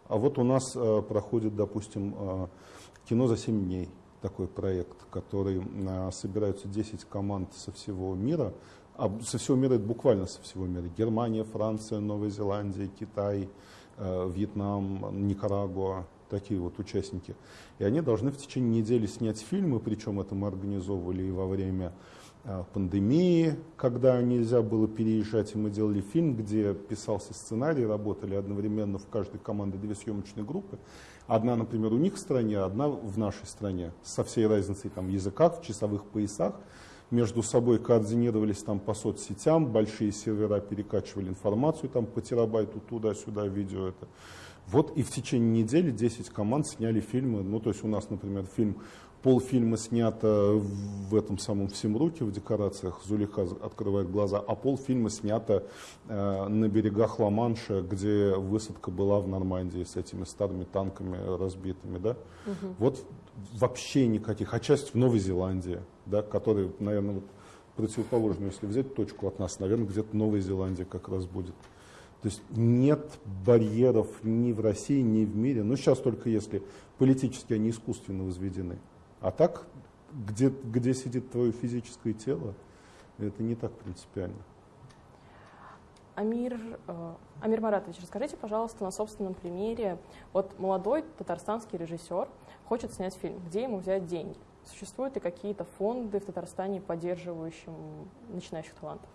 А вот у нас э, проходит, допустим, э, кино за 7 дней, такой проект, который э, собираются 10 команд со всего мира, а со всего мира это буквально со всего мира. Германия, Франция, Новая Зеландия, Китай, э, Вьетнам, Никарагуа, такие вот участники. И они должны в течение недели снять фильмы, причем это мы организовывали и во время а, пандемии, когда нельзя было переезжать, и мы делали фильм, где писался сценарий, работали одновременно в каждой команде две съемочные группы. Одна, например, у них в стране, одна в нашей стране, со всей разницей там, в языках, в часовых поясах. Между собой координировались там по соцсетям, большие сервера перекачивали информацию там по терабайту туда-сюда, видео это. Вот и в течение недели 10 команд сняли фильмы. Ну, то есть у нас, например, фильм, полфильма снято в этом самом Всемруке, в декорациях Зулиха открывает глаза, а полфильма снято э, на берегах Ла-Манша, где высадка была в Нормандии с этими старыми танками разбитыми. Да? Угу. Вот вообще никаких. А часть в Новой Зеландии, да, который, наверное, вот противоположную, если взять точку от нас, наверное, где-то в Новой Зеландии как раз будет. То есть нет барьеров ни в России, ни в мире. Ну, сейчас только если политически они искусственно возведены. А так, где, где сидит твое физическое тело, это не так принципиально. Амир, э, Амир Маратович, расскажите, пожалуйста, на собственном примере. Вот молодой татарстанский режиссер хочет снять фильм. Где ему взять деньги? Существуют ли какие-то фонды в Татарстане, поддерживающие начинающих талантов?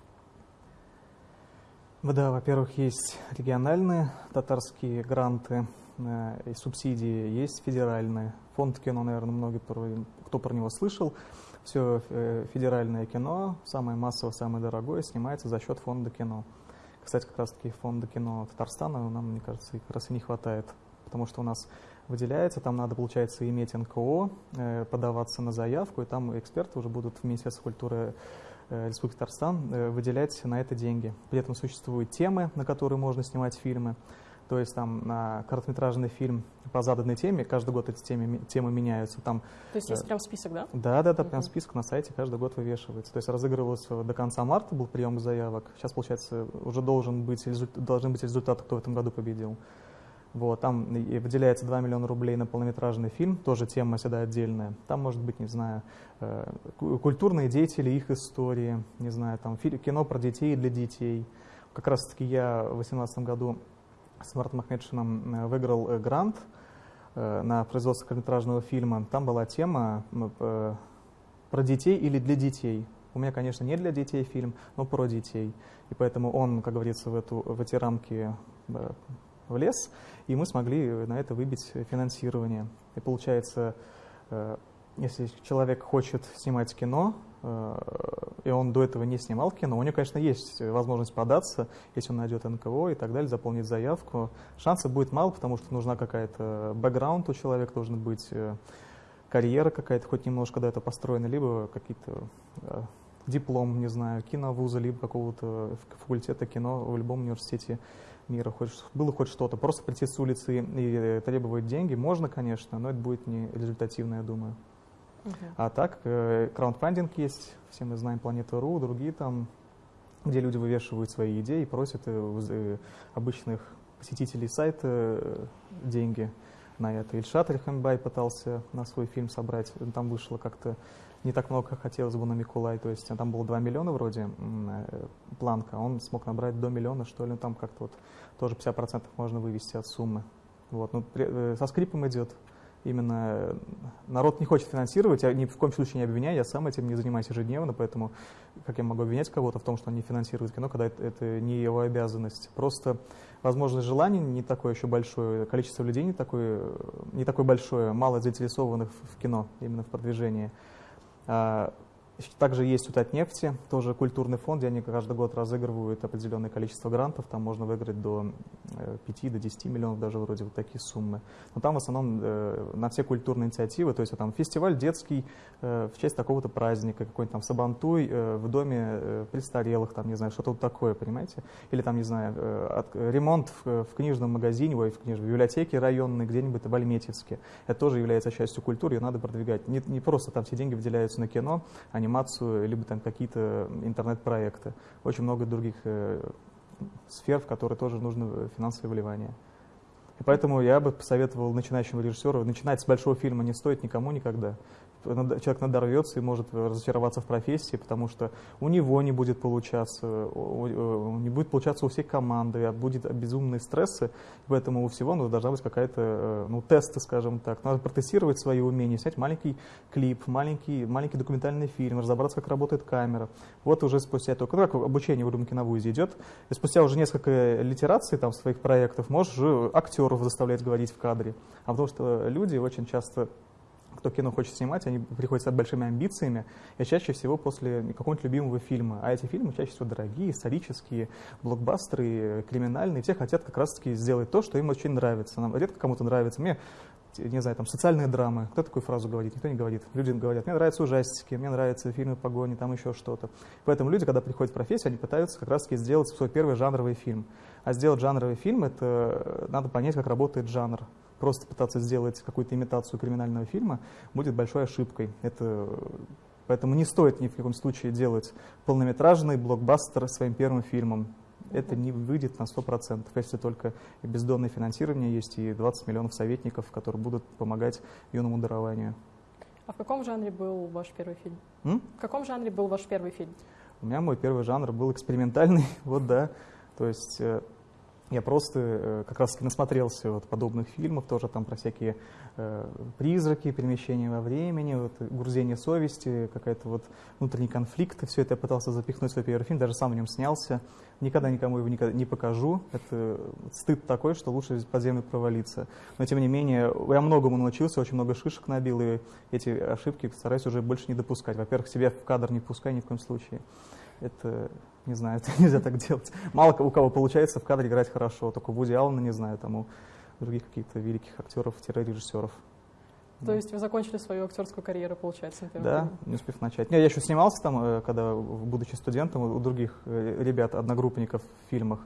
Да, во-первых, есть региональные татарские гранты э, и субсидии, есть федеральные. Фонд кино, наверное, многие, кто про него слышал. Все э, федеральное кино, самое массовое, самое дорогое, снимается за счет фонда кино. Кстати, как раз таки фонда кино Татарстана нам, мне кажется, как раз и не хватает, потому что у нас выделяется, там надо, получается, иметь НКО, э, подаваться на заявку, и там эксперты уже будут в Министерстве культуры Республики Татарстан э, выделять на это деньги. При этом существуют темы, на которые можно снимать фильмы. То есть там на короткометражный фильм по заданной теме, каждый год эти темы, темы меняются. Там, То есть есть э, прям список, да? Да, да, да, прям список на сайте каждый год вывешивается. То есть разыгрывался до конца марта был прием заявок. Сейчас, получается, уже должен быть, должны быть результаты, кто в этом году победил. Вот, там выделяется 2 миллиона рублей на полнометражный фильм, тоже тема всегда отдельная. Там может быть, не знаю, э, культурные деятели, их истории, не знаю, там кино про детей и для детей. Как раз таки я в 2018 году с Мартом Ахмедшином э, выиграл э, грант на производство короткометражного фильма. Там была тема про детей или для детей. У меня, конечно, не для детей фильм, но про детей. И поэтому он, как говорится, в, эту, в эти рамки влез, и мы смогли на это выбить финансирование. И получается, э, если человек хочет снимать кино, э, и он до этого не снимал кино, у него, конечно, есть возможность податься, если он найдет НКО и так далее, заполнить заявку. Шансов будет мало, потому что нужна какая-то бэкграунд у человека, должен быть э, карьера какая-то, хоть немножко до этого построена, либо какие-то диплом, не знаю, киновуза, либо какого-то факультета кино в любом университете мира, хоть, было хоть что-то. Просто прийти с улицы и требовать деньги можно, конечно, но это будет не результативно, я думаю. Uh-huh. А так, э, краундфандинг есть, все мы знаем Планета.ру, другие там, где люди вывешивают свои идеи и просят э, э, обычных посетителей сайта э, деньги на это. Ильшат Рихамбай пытался на свой фильм собрать, там вышло как-то не так много, как хотелось бы на Микулай. То есть там было 2 миллиона вроде э, планка, он смог набрать до миллиона, что ли, там как-то вот тоже 50% можно вывести от суммы. Вот. Ну, э, со скрипом идет. Именно э, народ не хочет финансировать, я ни в коем случае не обвиняю, я сам этим не занимаюсь ежедневно, поэтому как я могу обвинять кого-то в том, что он не финансирует кино, когда это, это не его обязанность. Просто, возможно, желание не такое еще большое, количество людей не такое, не такое большое, мало заинтересованных в кино, именно в продвижении. А, также есть у Татнефти, тоже культурный фонд, где они каждый год разыгрывают определенное количество грантов, там можно выиграть до 5 э, до 10 миллионов, даже вроде вот такие суммы. Но там в основном э, на все культурные инициативы, то есть там фестиваль детский э, в честь такого-то праздника, какой-нибудь там Сабантуй в доме престарелых, там, не знаю, что-то вот такое, понимаете? Или там, не знаю, ремонт в, в книжном магазине, ой, в книжной библиотеке районной где-нибудь в Альметьевске. Это тоже является частью культуры, ее надо продвигать. Не, не просто там все деньги выделяются на кино, они анимацию, либо там какие-то интернет-проекты. Очень много других э, сфер, в которые тоже нужно финансовое вливание. И поэтому я бы посоветовал начинающему режиссеру, начинать с большого фильма не стоит никому никогда человек надорвется и может разочароваться в профессии, потому что у него не будет получаться, не будет получаться у всей команды, а будет безумные стрессы, поэтому у всего ну, должна быть какая-то, э, ну, тесты, скажем так. Надо протестировать свои умения, снять маленький клип, маленький, маленький документальный фильм, разобраться, как работает камера. Вот уже спустя только, ну, как обучение в киновузе идет, и спустя уже несколько литераций там своих проектов можешь уже актеров заставлять говорить в кадре. А потому что люди очень часто кто кино хочет снимать, они приходят с большими амбициями, и чаще всего после какого-нибудь любимого фильма. А эти фильмы чаще всего дорогие, исторические, блокбастеры, криминальные. Все хотят как раз-таки сделать то, что им очень нравится. Нам редко кому-то нравится. Мне не знаю, там, социальные драмы. Кто такую фразу говорит? Никто не говорит. Люди говорят, мне нравятся ужастики, мне нравятся фильмы погони, там еще что-то. Поэтому люди, когда приходят в профессию, они пытаются как раз-таки сделать свой первый жанровый фильм. А сделать жанровый фильм, это надо понять, как работает жанр просто пытаться сделать какую-то имитацию криминального фильма будет большой ошибкой. Это, поэтому не стоит ни в каком случае делать полнометражный блокбастер своим первым фильмом. Это не выйдет на 100%, если только бездонное финансирование есть и 20 миллионов советников, которые будут помогать юному дарованию. А в каком жанре был ваш первый фильм? М? В каком жанре был ваш первый фильм? У меня мой первый жанр был экспериментальный, вот да. То есть э, я просто э, как раз насмотрелся вот подобных фильмов, тоже там про всякие э, призраки, перемещения во времени, вот, грузение совести, какая-то вот внутренний конфликт. Все это я пытался запихнуть в свой первый фильм, даже сам в нем снялся. Никогда никому его никогда не покажу. Это стыд такой, что лучше под землю провалиться. Но тем не менее, я многому научился, очень много шишек набил, и эти ошибки стараюсь уже больше не допускать. Во-первых, себя в кадр не пускай ни в коем случае. Это не знаю, это нельзя так делать. Мало у кого получается в кадре играть хорошо, только Вуди Аллена, не знаю, там у других каких-то великих актеров-режиссеров. То да. есть вы закончили свою актерскую карьеру, получается, Да, не успев начать. Не, я еще снимался там, э, когда, будучи студентом, у других э, ребят, одногруппников в фильмах.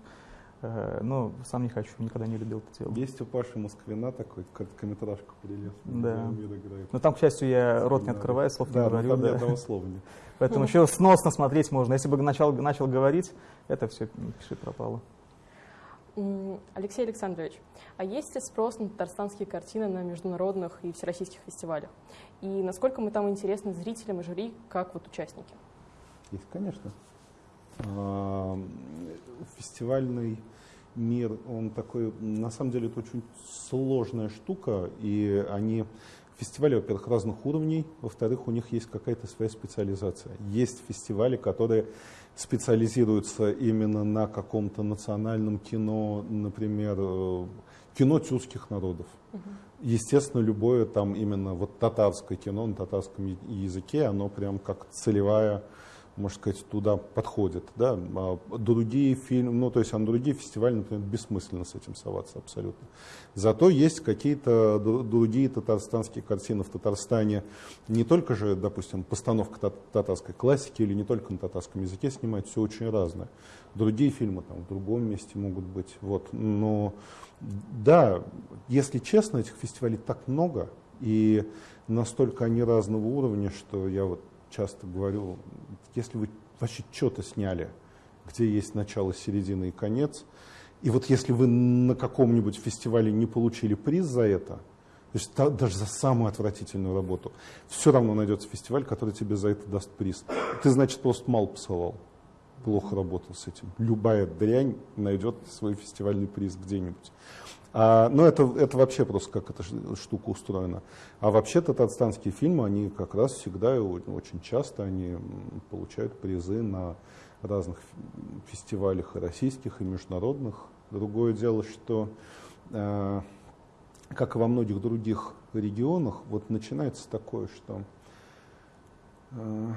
Э, ну, сам не хочу, никогда не любил это делать. Есть у Паши Москвина такой короткометражку прелестный. Да. Но ну, там, к счастью, я рот не открываю, слов да, не говорю. Там да, ни одного слова нет. Поэтому еще сносно смотреть можно. Если бы начал, начал говорить, это все пиши пропало. Алексей Александрович, а есть ли спрос на татарстанские картины на международных и всероссийских фестивалях? И насколько мы там интересны зрителям и жюри, как вот участники? Есть, конечно. А, фестивальный мир, он такой, на самом деле это очень сложная штука, и они фестивали, во-первых, разных уровней, во-вторых, у них есть какая-то своя специализация. Есть фестивали, которые специализируются именно на каком-то национальном кино, например, э, кино тюркских народов. Угу. Естественно, любое там именно вот татарское кино на татарском языке, оно прям как целевая можно сказать, туда подходит. Да? А другие фильмы, ну, то есть, а на другие фестивали, например, бессмысленно с этим соваться абсолютно. Зато есть какие-то другие татарстанские картины в Татарстане. Не только же, допустим, постановка татарской классики или не только на татарском языке снимать, все очень разное. Другие фильмы там в другом месте могут быть. Вот. Но да, если честно, этих фестивалей так много, и настолько они разного уровня, что я вот часто говорю, если вы вообще что-то сняли, где есть начало, середина и конец, и вот если вы на каком-нибудь фестивале не получили приз за это, то есть даже за самую отвратительную работу, все равно найдется фестиваль, который тебе за это даст приз. Ты, значит, просто мало посылал, плохо работал с этим. Любая дрянь найдет свой фестивальный приз где-нибудь. А, но это, это вообще просто как эта штука устроена. А вообще татарстанские фильмы, они как раз всегда и очень часто они получают призы на разных фестивалях и российских, и международных. Другое дело, что, э, как и во многих других регионах, вот начинается такое, что э,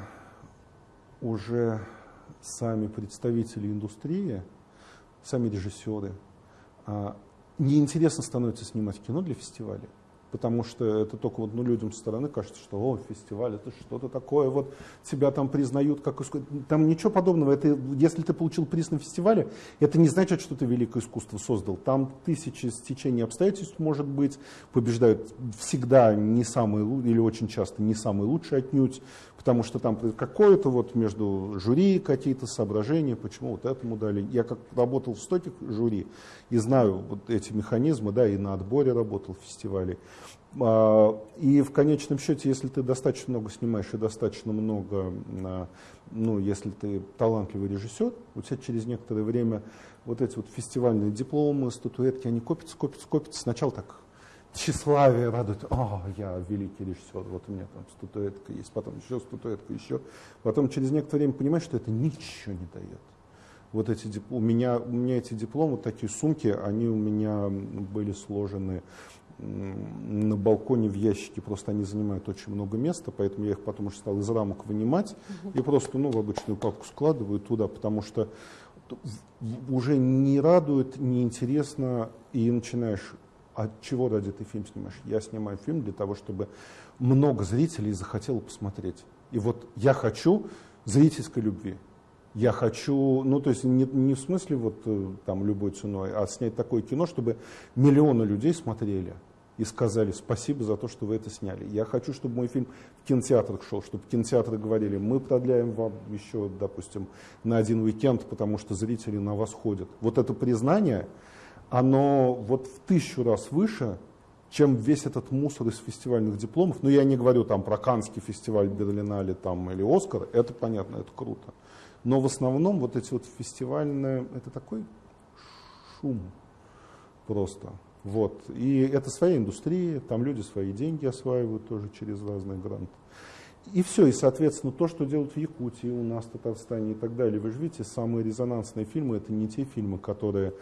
уже сами представители индустрии, сами режиссеры, э, неинтересно становится снимать кино для фестиваля потому что это только вот ну, людям со стороны кажется, что о, фестиваль, это что-то такое, вот тебя там признают как искусство. Там ничего подобного. Это, если ты получил приз на фестивале, это не значит, что ты великое искусство создал. Там тысячи стечений обстоятельств, может быть, побеждают всегда не самые, или очень часто не самые лучшие отнюдь, потому что там какое-то вот между жюри какие-то соображения, почему вот этому дали. Я как работал в стольких жюри и знаю вот эти механизмы, да, и на отборе работал в фестивале. А, и в конечном счете, если ты достаточно много снимаешь и достаточно много, а, ну, если ты талантливый режиссер, у тебя через некоторое время вот эти вот фестивальные дипломы, статуэтки, они копятся, копятся, копятся. Сначала так тщеславие радует, о, я великий режиссер, вот у меня там статуэтка есть, потом еще статуэтка, еще. Потом через некоторое время понимаешь, что это ничего не дает. Вот эти у меня, у меня эти дипломы, такие сумки, они у меня были сложены на балконе в ящике, просто они занимают очень много места, поэтому я их потом уже стал из рамок вынимать и просто ну, в обычную папку складываю туда, потому что уже не радует, не интересно, и начинаешь, от чего ради ты фильм снимаешь? Я снимаю фильм для того, чтобы много зрителей захотело посмотреть. И вот я хочу зрительской любви. Я хочу, ну то есть не, не в смысле вот э, там любой ценой, а снять такое кино, чтобы миллионы людей смотрели и сказали спасибо за то, что вы это сняли. Я хочу, чтобы мой фильм в кинотеатрах шел, чтобы кинотеатры говорили, мы продляем вам еще, допустим, на один уикенд, потому что зрители на вас ходят. Вот это признание, оно вот в тысячу раз выше, чем весь этот мусор из фестивальных дипломов. Ну, я не говорю там про Канский фестиваль Берлинале там, или Оскар, это понятно, это круто. Но в основном вот эти вот фестивальные, это такой шум просто. Вот. И это своя индустрия, там люди свои деньги осваивают тоже через разные гранты. И все, и, соответственно, то, что делают в Якутии, у нас, в Татарстане и так далее. Вы же видите, самые резонансные фильмы, это не те фильмы, которые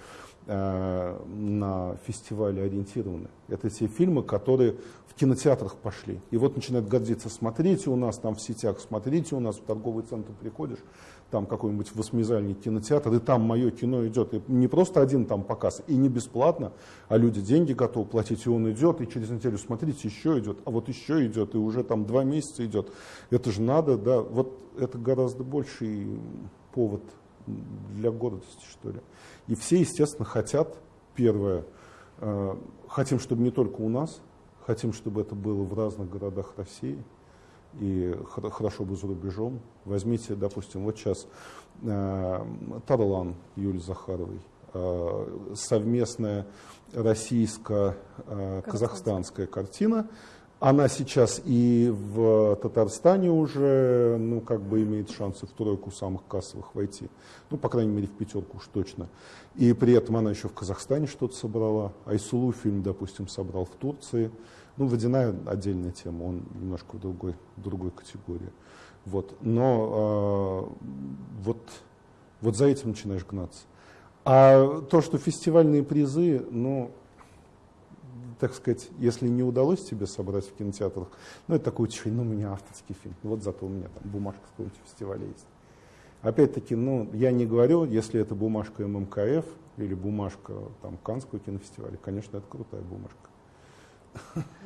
э, на фестивале ориентированы. Это те фильмы, которые в кинотеатрах пошли. И вот начинают гордиться, смотрите у нас там в сетях, смотрите у нас в торговый центр приходишь, там какой-нибудь восьмизальный кинотеатр, и там мое кино идет. И не просто один там показ, и не бесплатно, а люди деньги готовы платить, и он идет, и через неделю, смотрите, еще идет, а вот еще идет, и уже там два месяца идет. Это же надо, да, вот это гораздо больший повод для гордости, что ли. И все, естественно, хотят, первое, э, хотим, чтобы не только у нас, хотим, чтобы это было в разных городах России – и хорошо бы за рубежом. Возьмите, допустим, вот сейчас э, Тарлан Юлии Захаровой. совместная российско-казахстанская картина. Она сейчас и в Татарстане уже, ну, как бы имеет шансы в тройку самых кассовых войти. Ну, по крайней мере, в пятерку уж точно. И при этом она еще в Казахстане что-то собрала. Айсулу фильм, допустим, собрал в Турции. Ну, «Водяная» отдельная тема, он немножко в другой, другой категории. Вот. Но э, вот, вот за этим начинаешь гнаться. А то, что фестивальные призы, ну, так сказать, если не удалось тебе собрать в кинотеатрах, ну, это такой утешение, ну, у меня авторский фильм, вот зато у меня там бумажка с какого-нибудь фестиваля есть. Опять-таки, ну, я не говорю, если это бумажка ММКФ или бумажка там Канского кинофестиваля, конечно, это крутая бумажка.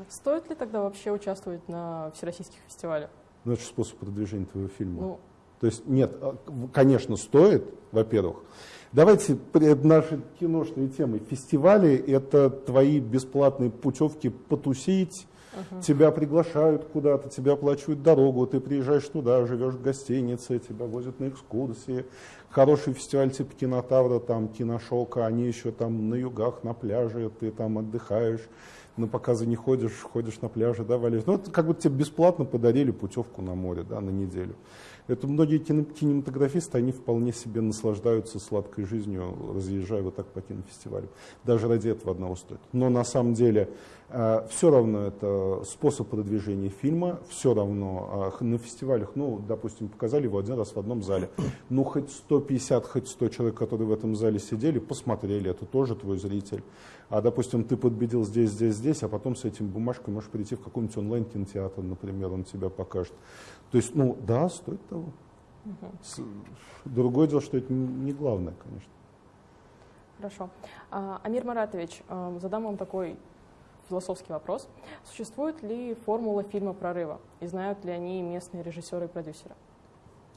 Стоит ли тогда вообще участвовать на всероссийских фестивалях? Ну, это же способ продвижения твоего фильма. Ну, То есть, нет, а, конечно, стоит, во-первых. Давайте перед нашей киношной темой. Фестивали – это твои бесплатные путевки потусить, uh-huh. тебя приглашают куда-то, тебя оплачивают дорогу, ты приезжаешь туда, живешь в гостинице, тебя возят на экскурсии. Хороший фестиваль типа кинотавра, там, киношока, они еще там на югах, на пляже, ты там отдыхаешь, на показы не ходишь, ходишь на пляже, да, валишь. Ну, это как бы тебе бесплатно подарили путевку на море, да, на неделю. Это многие кинематографисты, они вполне себе наслаждаются сладкой жизнью, разъезжая вот так по кинофестивалю. Даже ради этого одного стоит. Но на самом деле все равно это способ продвижения фильма, все равно э, на фестивалях, ну, допустим, показали его один раз в одном зале. Ну, хоть 150, хоть 100 человек, которые в этом зале сидели, посмотрели, это тоже твой зритель. А, допустим, ты подбедил здесь, здесь, здесь, а потом с этим бумажкой можешь прийти в какой-нибудь онлайн-кинотеатр, например, он тебя покажет. То есть, ну, да, стоит того. Угу. Другое дело, что это не главное, конечно. Хорошо. А, Амир Маратович, э, задам вам такой философский вопрос. Существует ли формула фильма «Прорыва» и знают ли они местные режиссеры и продюсеры?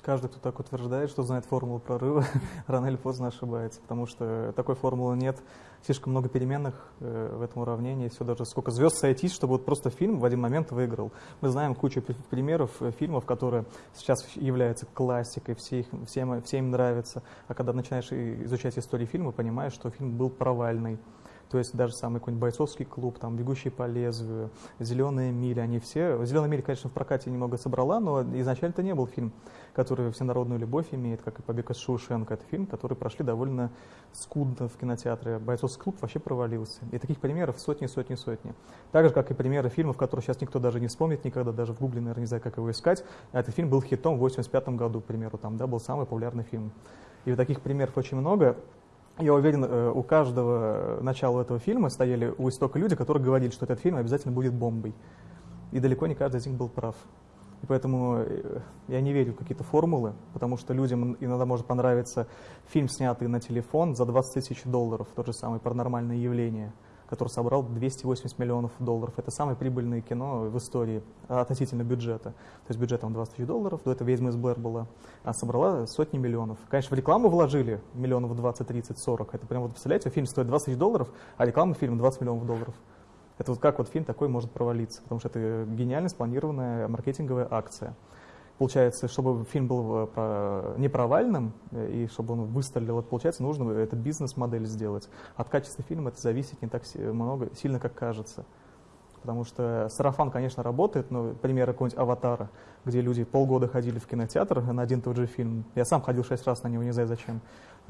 Каждый, кто так утверждает, что знает формулу прорыва, рано или поздно ошибается, потому что такой формулы нет. Слишком много переменных э, в этом уравнении, все даже сколько звезд сойтись, чтобы вот просто фильм в один момент выиграл. Мы знаем кучу примеров э, фильмов, которые сейчас являются классикой, все их, всем, всем нравятся, а когда начинаешь изучать историю фильма, понимаешь, что фильм был провальный. То есть даже самый какой-нибудь бойцовский клуб, там, бегущий по лезвию, зеленые мили, они все... Зеленая миля, конечно, в прокате немного собрала, но изначально это не был фильм, который всенародную любовь имеет, как и «Побег из Шоушенка». Это фильм, который прошли довольно скудно в кинотеатре. Бойцовский клуб вообще провалился. И таких примеров сотни, сотни, сотни. Так же, как и примеры фильмов, которые сейчас никто даже не вспомнит никогда, даже в гугле, наверное, не знаю, как его искать. Этот фильм был хитом в 85 году, к примеру, там, да, был самый популярный фильм. И вот таких примеров очень много. Я уверен, э, у каждого начала этого фильма стояли у истока люди, которые говорили, что этот фильм обязательно будет бомбой. И далеко не каждый из них был прав. И поэтому э, я не верю в какие-то формулы, потому что людям иногда может понравиться фильм, снятый на телефон за 20 тысяч долларов, тот же самый «Паранормальное явление», который собрал 280 миллионов долларов. Это самое прибыльное кино в истории относительно бюджета. То есть бюджет там 20 тысяч долларов, до этого «Ведьма из Блэр» была, а собрала сотни миллионов. Конечно, в рекламу вложили миллионов 20, 30, 40. Это прям вот, представляете, фильм стоит 20 тысяч долларов, а реклама фильма 20 миллионов долларов. Это вот как вот фильм такой может провалиться, потому что это гениально спланированная маркетинговая акция. Получается, чтобы фильм был э, не провальным э, и чтобы он выстрелил, получается, нужно эту бизнес-модель сделать. От качества фильма это зависит не так много, сильно, как кажется. Потому что сарафан, конечно, работает, но пример какого-нибудь «Аватара», где люди полгода ходили в кинотеатр на один и тот же фильм. Я сам ходил шесть раз на него, не знаю зачем.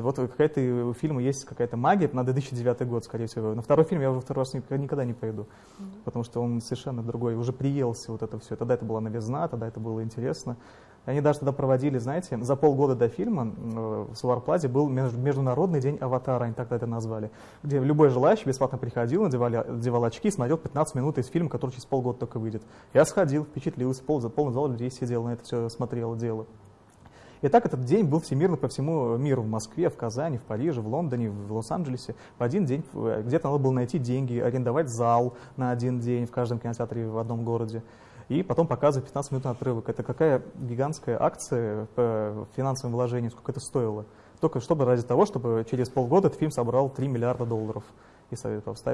Вот какая-то у фильма есть какая-то магия на 2009 год, скорее всего. На второй фильм я уже второй раз никогда не пойду, mm-hmm. потому что он совершенно другой, уже приелся вот это все. Тогда это была новизна, тогда это было интересно. Они даже тогда проводили, знаете, за полгода до фильма э, в Суварплазе был Международный день аватара, они тогда это назвали, где любой желающий бесплатно приходил, надевали, надевал очки и смотрел 15 минут из фильма, который через полгода только выйдет. Я сходил, впечатлился, пол, за полный зал людей сидел на это все смотрел, дело. И так этот день был всемирно по всему миру, в Москве, в Казани, в Париже, в Лондоне, в Лос-Анджелесе. В один день э, где-то надо было найти деньги, арендовать зал на один день в каждом кинотеатре в одном городе и потом показывать 15 минут отрывок. Это какая гигантская акция по финансовым вложениям, сколько это стоило. Только чтобы ради того, чтобы через полгода этот фильм собрал 3 миллиарда долларов, и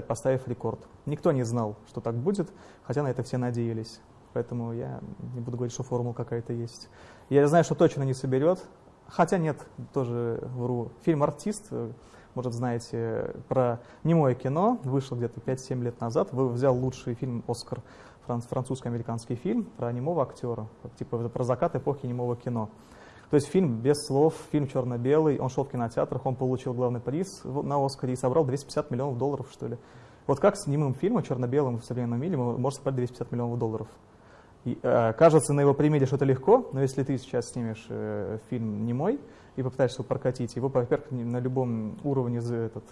поставив рекорд. Никто не знал, что так будет, хотя на это все надеялись. Поэтому я не буду говорить, что формула какая-то есть. Я знаю, что точно не соберет. Хотя нет, тоже вру. Фильм «Артист» может, знаете, про немое кино, вышел где-то 5-7 лет назад, вы взял лучший фильм «Оскар», французско-американский фильм про немого актера, типа про закат эпохи немого кино. То есть фильм без слов, фильм черно-белый, он шел в кинотеатрах, он получил главный приз на Оскаре и собрал 250 миллионов долларов, что ли. Вот как с немым фильмом, черно-белым в современном мире, может собрать 250 миллионов долларов? Э, кажется на его примере, что это легко, но если ты сейчас снимешь э, фильм немой и попытаешься его прокатить, его, во-первых, на любом уровне за этот,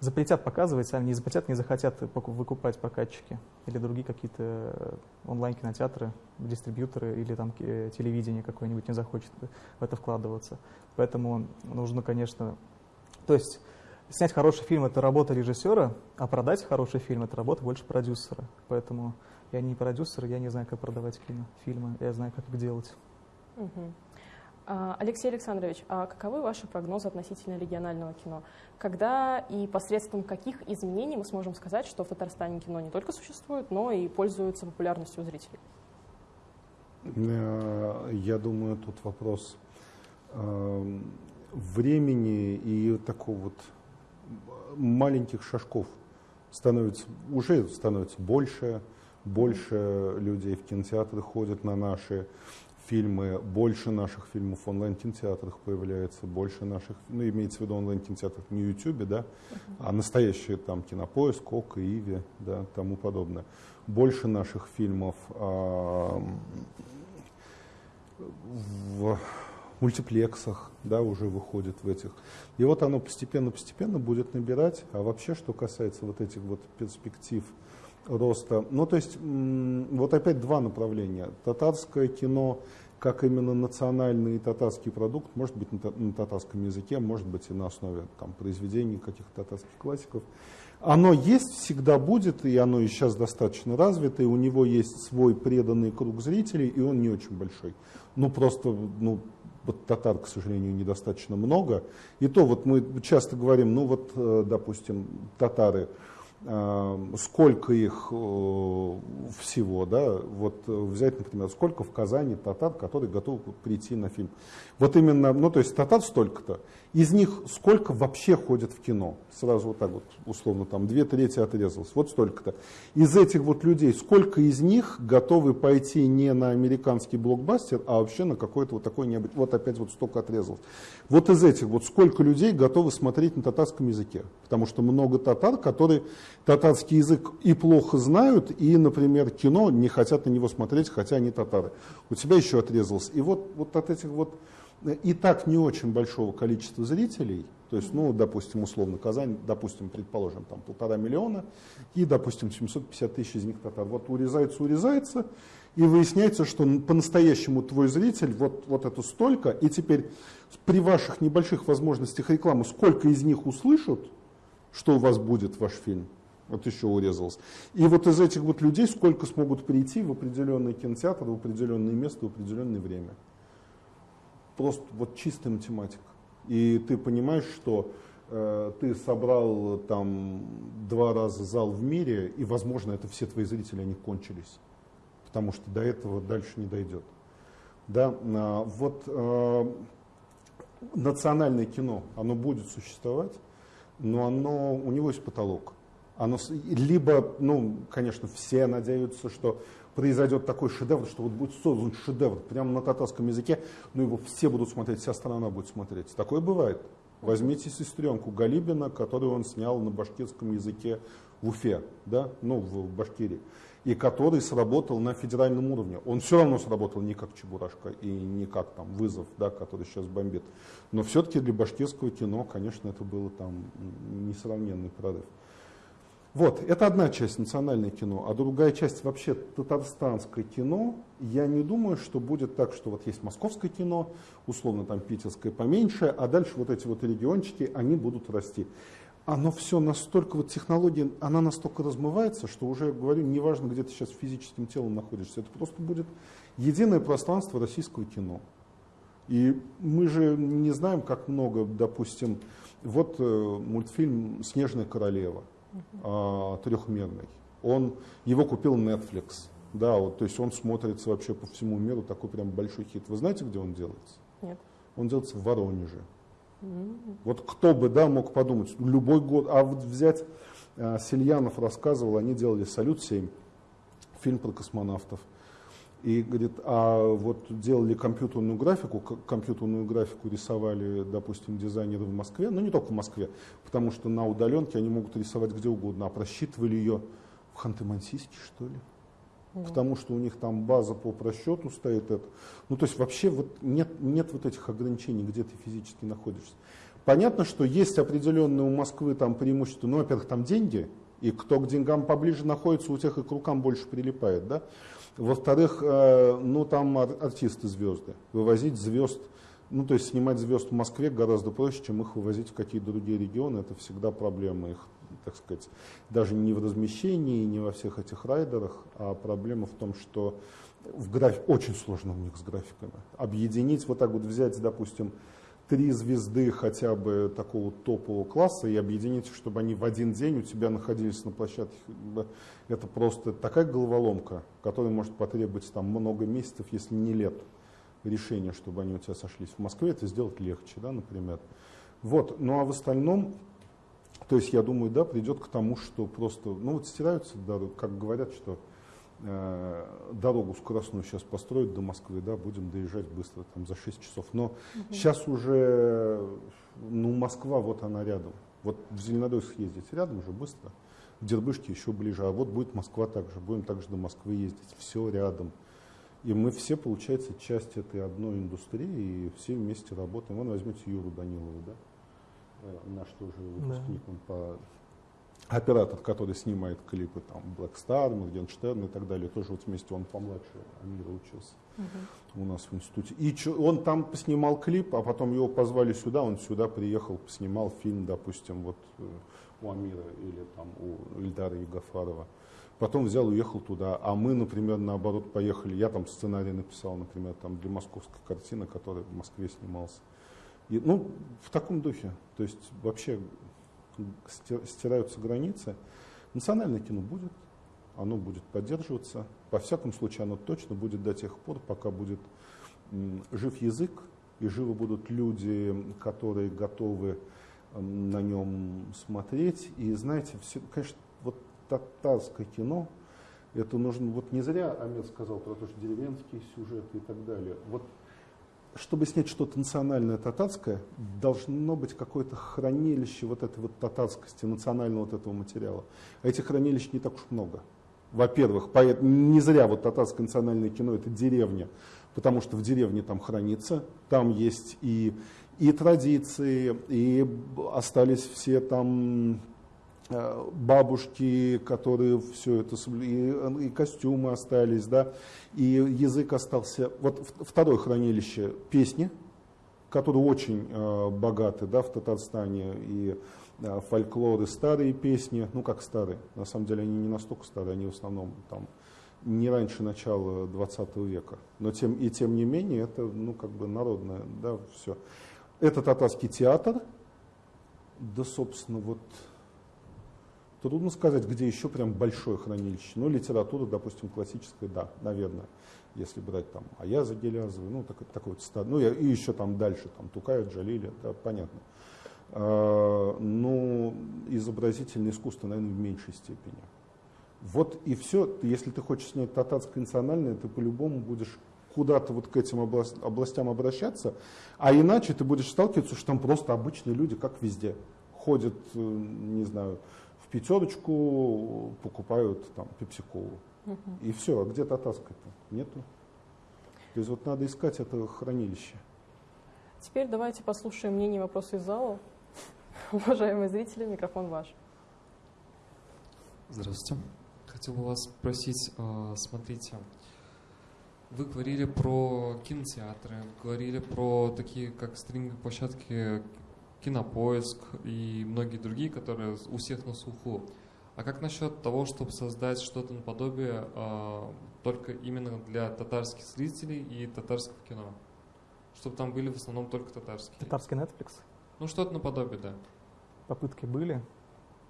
запретят показывать, сами не запретят, не захотят выкупать прокатчики или другие какие-то э, онлайн-кинотеатры, дистрибьюторы или там э, телевидение какое-нибудь не захочет в это вкладываться. Поэтому нужно, конечно, то есть снять хороший фильм – это работа режиссера, а продать хороший фильм – это работа больше продюсера. Поэтому я не продюсер, я не знаю, как продавать кино, фильмы, я знаю, как их делать. Угу. Алексей Александрович, а каковы ваши прогнозы относительно регионального кино? Когда и посредством каких изменений мы сможем сказать, что в Татарстане кино не только существует, но и пользуется популярностью у зрителей? Э, я думаю, тут вопрос э, времени и такого вот маленьких шажков становится, уже становится больше, больше людей в кинотеатры ходят на наши фильмы, больше наших фильмов в онлайн-кинотеатрах появляется, больше наших, ну, имеется в виду онлайн-кинотеатрах не YouTube, да, а настоящие там Кинопоиск, ОК, Иви, да, тому подобное. Больше наших фильмов а, в мультиплексах, да, уже выходит в этих. И вот оно постепенно-постепенно будет набирать. А вообще, что касается вот этих вот перспектив роста. Ну, то есть, вот опять два направления. Татарское кино, как именно национальный татарский продукт, может быть на татарском языке, может быть и на основе там, произведений каких-то татарских классиков. Оно есть, всегда будет, и оно и сейчас достаточно развито, и у него есть свой преданный круг зрителей, и он не очень большой. Ну, просто, ну, вот татар, к сожалению, недостаточно много. И то вот мы часто говорим, ну вот, э, допустим, татары, сколько их э, всего, да, вот э, взять, например, сколько в Казани татар, которые готовы прийти на фильм. Вот именно, ну то есть татар столько-то, из них сколько вообще ходят в кино? Сразу вот так вот, условно, там две трети отрезалось, вот столько-то. Из этих вот людей, сколько из них готовы пойти не на американский блокбастер, а вообще на какой-то вот такой, необы... вот опять вот столько отрезалось. Вот из этих вот сколько людей готовы смотреть на татарском языке? Потому что много татар, которые татарский язык и плохо знают, и, например, кино не хотят на него смотреть, хотя они татары. У тебя еще отрезалось. И вот, вот от этих вот и так не очень большого количества зрителей, то есть, ну, допустим, условно, Казань, допустим, предположим, там полтора миллиона, и, допустим, 750 тысяч из них татар. Вот урезается, урезается, и выясняется, что по-настоящему твой зритель вот, вот это столько, и теперь при ваших небольших возможностях рекламы, сколько из них услышат, что у вас будет ваш фильм, вот еще урезалось. И вот из этих вот людей сколько смогут прийти в определенный кинотеатр, в определенное место, в определенное время просто вот чистая математика. И ты понимаешь, что э, ты собрал там два раза зал в мире, и, возможно, это все твои зрители, они кончились. Потому что до этого дальше не дойдет. Да, а, вот э, национальное кино, оно будет существовать, но оно, у него есть потолок. Оно, либо, ну, конечно, все надеются, что произойдет такой шедевр, что вот будет создан шедевр прямо на татарском языке, но его все будут смотреть, вся страна будет смотреть. Такое бывает. Возьмите сестренку Галибина, которую он снял на башкирском языке в Уфе, да, ну, в Башкирии, и который сработал на федеральном уровне. Он все равно сработал не как Чебурашка и не как там вызов, да, который сейчас бомбит. Но все-таки для башкирского кино, конечно, это было там несравненный прорыв. Вот, это одна часть национальное кино, а другая часть вообще татарстанское кино. Я не думаю, что будет так, что вот есть московское кино, условно там питерское поменьше, а дальше вот эти вот региончики, они будут расти. Оно все настолько, вот технология, она настолько размывается, что уже, говорю, неважно, где ты сейчас физическим телом находишься, это просто будет единое пространство российского кино. И мы же не знаем, как много, допустим, вот э, мультфильм «Снежная королева», трехмерный. Он, его купил Netflix. Да, вот, то есть он смотрится вообще по всему миру, такой прям большой хит. Вы знаете, где он делается? Нет. Он делается в Воронеже. Вот кто бы, да, мог подумать, любой год, а вот взять, э, Сельянов рассказывал, они делали «Салют-7», фильм про космонавтов. И говорит, а вот делали компьютерную графику, компьютерную графику рисовали, допустим, дизайнеры в Москве, но не только в Москве, потому что на удаленке они могут рисовать где угодно, а просчитывали ее в Ханты-Мансийске, что ли? Потому что у них там база по просчету стоит это. Ну, то есть вообще вот нет, нет вот этих ограничений, где ты физически находишься. Понятно, что есть определенные у Москвы там преимущества, ну, во-первых, там деньги, и кто к деньгам поближе находится, у тех и к рукам больше прилипает, да. Во-вторых, э, ну там артисты звезды. Вывозить звезд, ну то есть снимать звезд в Москве гораздо проще, чем их вывозить в какие-то другие регионы. Это всегда проблема их, так сказать, даже не в размещении, не во всех этих райдерах, а проблема в том, что в граф... очень сложно у них с графиками. Объединить, вот так вот взять, допустим, три звезды хотя бы такого топового класса и объединить, чтобы они в один день у тебя находились на площадке. Это просто такая головоломка, которая может потребовать там много месяцев, если не лет решения, чтобы они у тебя сошлись. В Москве это сделать легче, да, например. Вот, ну а в остальном, то есть я думаю, да, придет к тому, что просто, ну вот стираются, да, как говорят, что дорогу скоростную сейчас построить до Москвы, да, будем доезжать быстро, там, за 6 часов. Но угу. сейчас уже, ну, Москва, вот она рядом. Вот в Зеленодольск ездить рядом уже быстро, в Дербышке еще ближе, а вот будет Москва также, будем также до Москвы ездить, все рядом. И мы все, получается, часть этой одной индустрии, и все вместе работаем. Вон возьмите Юру Данилову, да, э, наш тоже выпускник, да. он по оператор, который снимает клипы, там, Black Star, Моргенштерн и так далее, тоже вот вместе, он помладше Амира учился uh-huh. у нас в институте. И чё, он там поснимал клип, а потом его позвали сюда, он сюда приехал, поснимал фильм, допустим, вот э, у Амира или там у Ильдара Югафарова. Потом взял, уехал туда, а мы, например, наоборот поехали. Я там сценарий написал, например, там для московской картины, которая в Москве снимался. И, ну, в таком духе. То есть вообще стираются границы. Национальное кино будет, оно будет поддерживаться. Во всяком случае, оно точно будет до тех пор, пока будет жив язык и живы будут люди, которые готовы на нем смотреть. И знаете, все, конечно, вот татарское кино, это нужно, вот не зря Амир сказал про то, что деревенские сюжеты и так далее. Вот чтобы снять что-то национальное татарское, должно быть какое-то хранилище вот этой вот татарскости, национального вот этого материала. А этих хранилищ не так уж много. Во-первых, не зря вот татарское национальное кино это деревня, потому что в деревне там хранится, там есть и, и традиции, и остались все там бабушки, которые все это, и, и костюмы остались, да, и язык остался. Вот второе хранилище песни, которые очень э, богаты, да, в Татарстане, и э, фольклоры, старые песни, ну как старые, на самом деле они не настолько старые, они в основном там не раньше начала 20 века, но тем, и тем не менее это, ну как бы народное, да, все. Это татарский театр, да, собственно, вот Трудно сказать, где еще прям большое хранилище. Ну, литература, допустим, классическая, да, наверное, если брать там Аяза Гелязова, ну, так, такой вот, ну, и еще там дальше, там Тукаев, Джалили, да, понятно. А, ну, изобразительное искусство, наверное, в меньшей степени. Вот и все. Если ты хочешь снять татарское национальное, ты по-любому будешь куда-то вот к этим областям обращаться, а иначе ты будешь сталкиваться, что там просто обычные люди, как везде, ходят, э, не знаю, пятерочку покупают там пепсиколу. Угу. И все, а где татарская-то? Нету. То есть вот надо искать это хранилище. Теперь давайте послушаем мнение вопросы из зала. Уважаемые зрители, микрофон ваш. Здравствуйте. Хотел бы вас спросить, а, смотрите, вы говорили про кинотеатры, говорили про такие, как стриминг-площадки Кинопоиск и многие другие, которые у всех на слуху. А как насчет того, чтобы создать что-то наподобие э, только именно для татарских зрителей и татарского кино? Чтобы там были в основном только татарские. Татарский Netflix? Ну, что-то наподобие, да. Попытки были,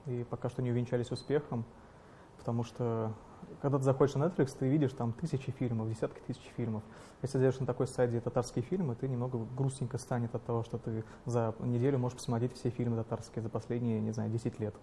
и пока что не увенчались успехом, потому что когда ты заходишь на Netflix, ты видишь там тысячи фильмов, десятки тысяч фильмов. Если зайдешь на такой сайт, татарские фильмы, ты немного грустненько станет от того, что ты за неделю можешь посмотреть все фильмы татарские за последние, не знаю, 10 лет.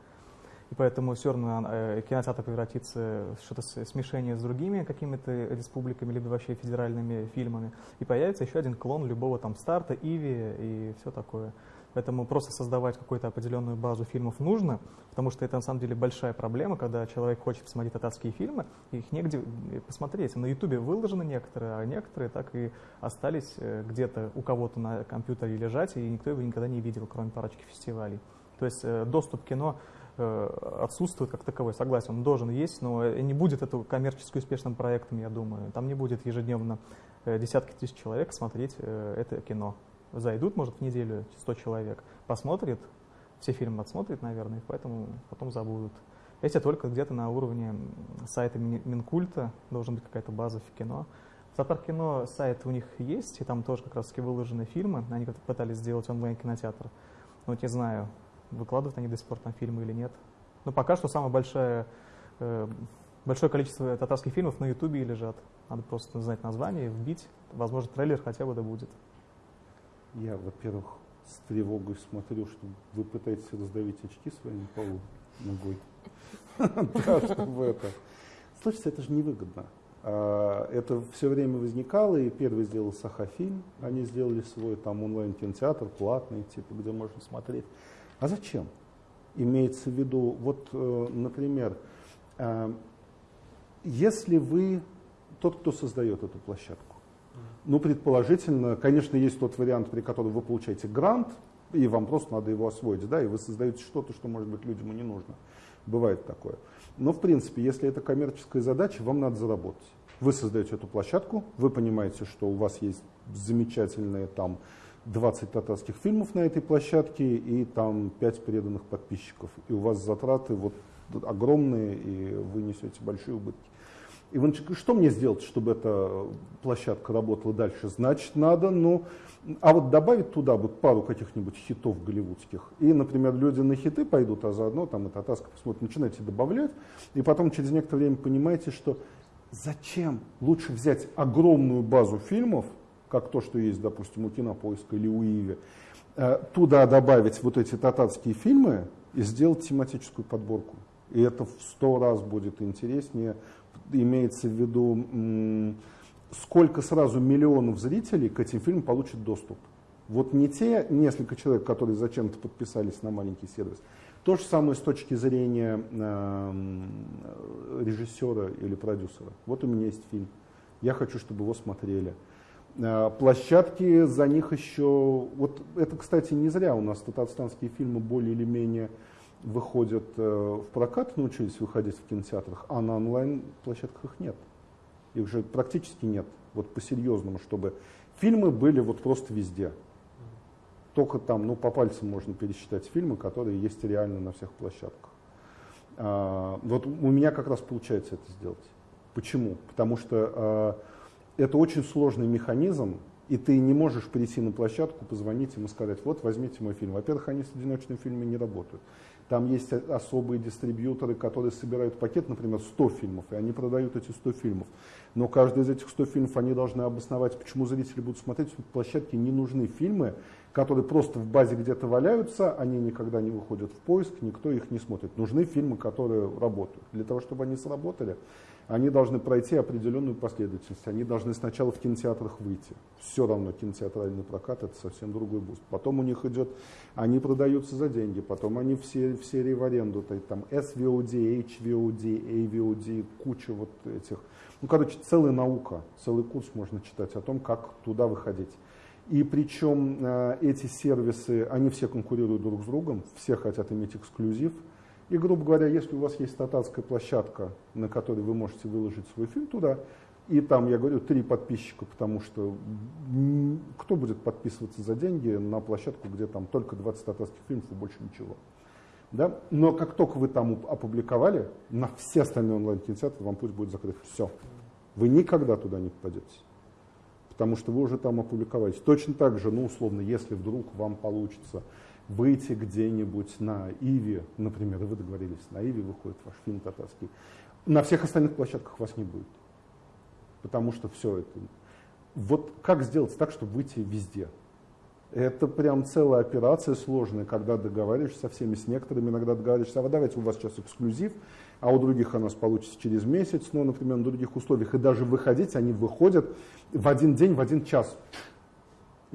И поэтому все равно э, кинотеатр превратится в что-то смешение с другими какими-то республиками, либо вообще федеральными фильмами. И появится еще один клон любого там старта, Иви и все такое. Поэтому просто создавать какую-то определенную базу фильмов нужно, потому что это на самом деле большая проблема, когда человек хочет посмотреть татарские фильмы, их негде э, посмотреть. На Ютубе выложены некоторые, а некоторые так и остались э, где-то у кого-то на компьютере лежать, и никто его никогда не видел, кроме парочки фестивалей. То есть доступ к кино Э, отсутствует как таковой. Согласен, он должен есть, но не будет это коммерчески успешным проектом, я думаю. Там не будет ежедневно э, десятки тысяч человек смотреть э, это кино. Зайдут, может, в неделю 100 человек, посмотрят, все фильмы отсмотрят, наверное, и поэтому потом забудут. Если только где-то на уровне сайта Минкульта должна быть какая-то база в кино. В кино сайт у них есть, и там тоже как раз таки выложены фильмы. Они пытались сделать онлайн-кинотеатр. Но вот не знаю, выкладывают они до сих пор там фильмы или нет. Но пока что самое большое, э, большое количество татарских фильмов на Ютубе лежат. Надо просто знать название, вбить. Возможно, трейлер хотя бы да будет. Я, во-первых, с тревогой смотрю, что вы пытаетесь раздавить очки своим полу ногой. Да, чтобы это. Слушайте, это же невыгодно. А, это все время возникало, и первый сделал Сахафильм, они сделали свой там онлайн-кинотеатр, платный, типа, где можно смотреть. А зачем? Имеется в виду, вот, э, например, э, если вы тот, кто создает эту площадку, ну, предположительно, конечно, есть тот вариант, при котором вы получаете грант, и вам просто надо его освоить, да, и вы создаете что-то, что, может быть, людям и не нужно. Бывает такое. Но, в принципе, если это коммерческая задача, вам надо заработать. Вы создаете эту площадку, вы понимаете, что у вас есть замечательные там 20 татарских фильмов на этой площадке и там 5 преданных подписчиков. И у вас затраты вот огромные, и вы несете большие убытки. И вы что мне сделать, чтобы эта площадка работала дальше? Значит, надо, ну, а вот добавить туда вот пару каких-нибудь хитов голливудских. И, например, люди на хиты пойдут, а заодно там и татарска посмотрят, начинаете добавлять, и потом через некоторое время понимаете, что зачем лучше взять огромную базу фильмов, как то, что есть, допустим, у Кинопоиска или у Иви, э, туда добавить вот эти татарские фильмы и сделать тематическую подборку. И это в сто раз будет интереснее. Имеется в виду, сколько сразу миллионов зрителей к этим фильмам получат доступ. Вот не те несколько человек, которые зачем-то подписались на маленький сервис. То же самое с точки зрения э, режиссера или продюсера. Вот у меня есть фильм. Я хочу, чтобы его смотрели. Э, площадки за них еще... Вот это, кстати, не зря у нас татарстанские фильмы более или менее выходят э, в прокат, научились выходить в кинотеатрах, а на онлайн-площадках их нет. Их же практически нет, вот по-серьезному, чтобы фильмы были вот просто везде. Только там, ну, по пальцам можно пересчитать фильмы, которые есть реально на всех площадках. А, вот у меня как раз получается это сделать. Почему? Потому что а, это очень сложный механизм, и ты не можешь прийти на площадку, позвонить им и сказать, вот возьмите мой фильм. Во-первых, они с одиночными фильмами не работают. Там есть особые дистрибьюторы, которые собирают пакет, например, 100 фильмов, и они продают эти 100 фильмов. Но каждый из этих 100 фильмов они должны обосновать, почему зрители будут смотреть. На площадке не нужны фильмы, которые просто в базе где-то валяются, они никогда не выходят в поиск, никто их не смотрит. Нужны фильмы, которые работают. Для того, чтобы они сработали, они должны пройти определенную последовательность. Они должны сначала в кинотеатрах выйти. Все равно кинотеатральный прокат это совсем другой буст. Потом у них идет, они продаются за деньги, потом они в серии в аренду, то есть там SVOD, TVOD, AVOD, куча вот этих. Ну, короче, целая наука, целый курс можно читать о том, как туда выходить. И причем э, эти сервисы, они все конкурируют друг с другом, все хотят иметь эксклюзив. И, грубо говоря, если у вас есть татарская площадка, на которой вы можете выложить свой фильм туда, и там, я говорю, три подписчика, потому что кто будет подписываться за деньги на площадку, где там только 20 татарских фильмов и больше ничего. Да? Но как только вы там опубликовали, на все остальные онлайн-кинотеатры вам путь будет закрыт. Все. Вы никогда туда не попадете. Потому что вы уже там опубликовались. Точно так же, ну, условно, если вдруг вам получится выйти где-нибудь на Иви, например, вы договорились, на Иви выходит ваш фильм татарский, На всех остальных площадках вас не будет. Потому что все это... Вот как сделать так, чтобы выйти везде? Это прям целая операция сложная, когда договариваешься со всеми, с некоторыми иногда договариваешься, а вот давайте у вас сейчас эксклюзив, а у других у нас получится через месяц, но, например, на других условиях. И даже выходить они выходят в один день, в один час.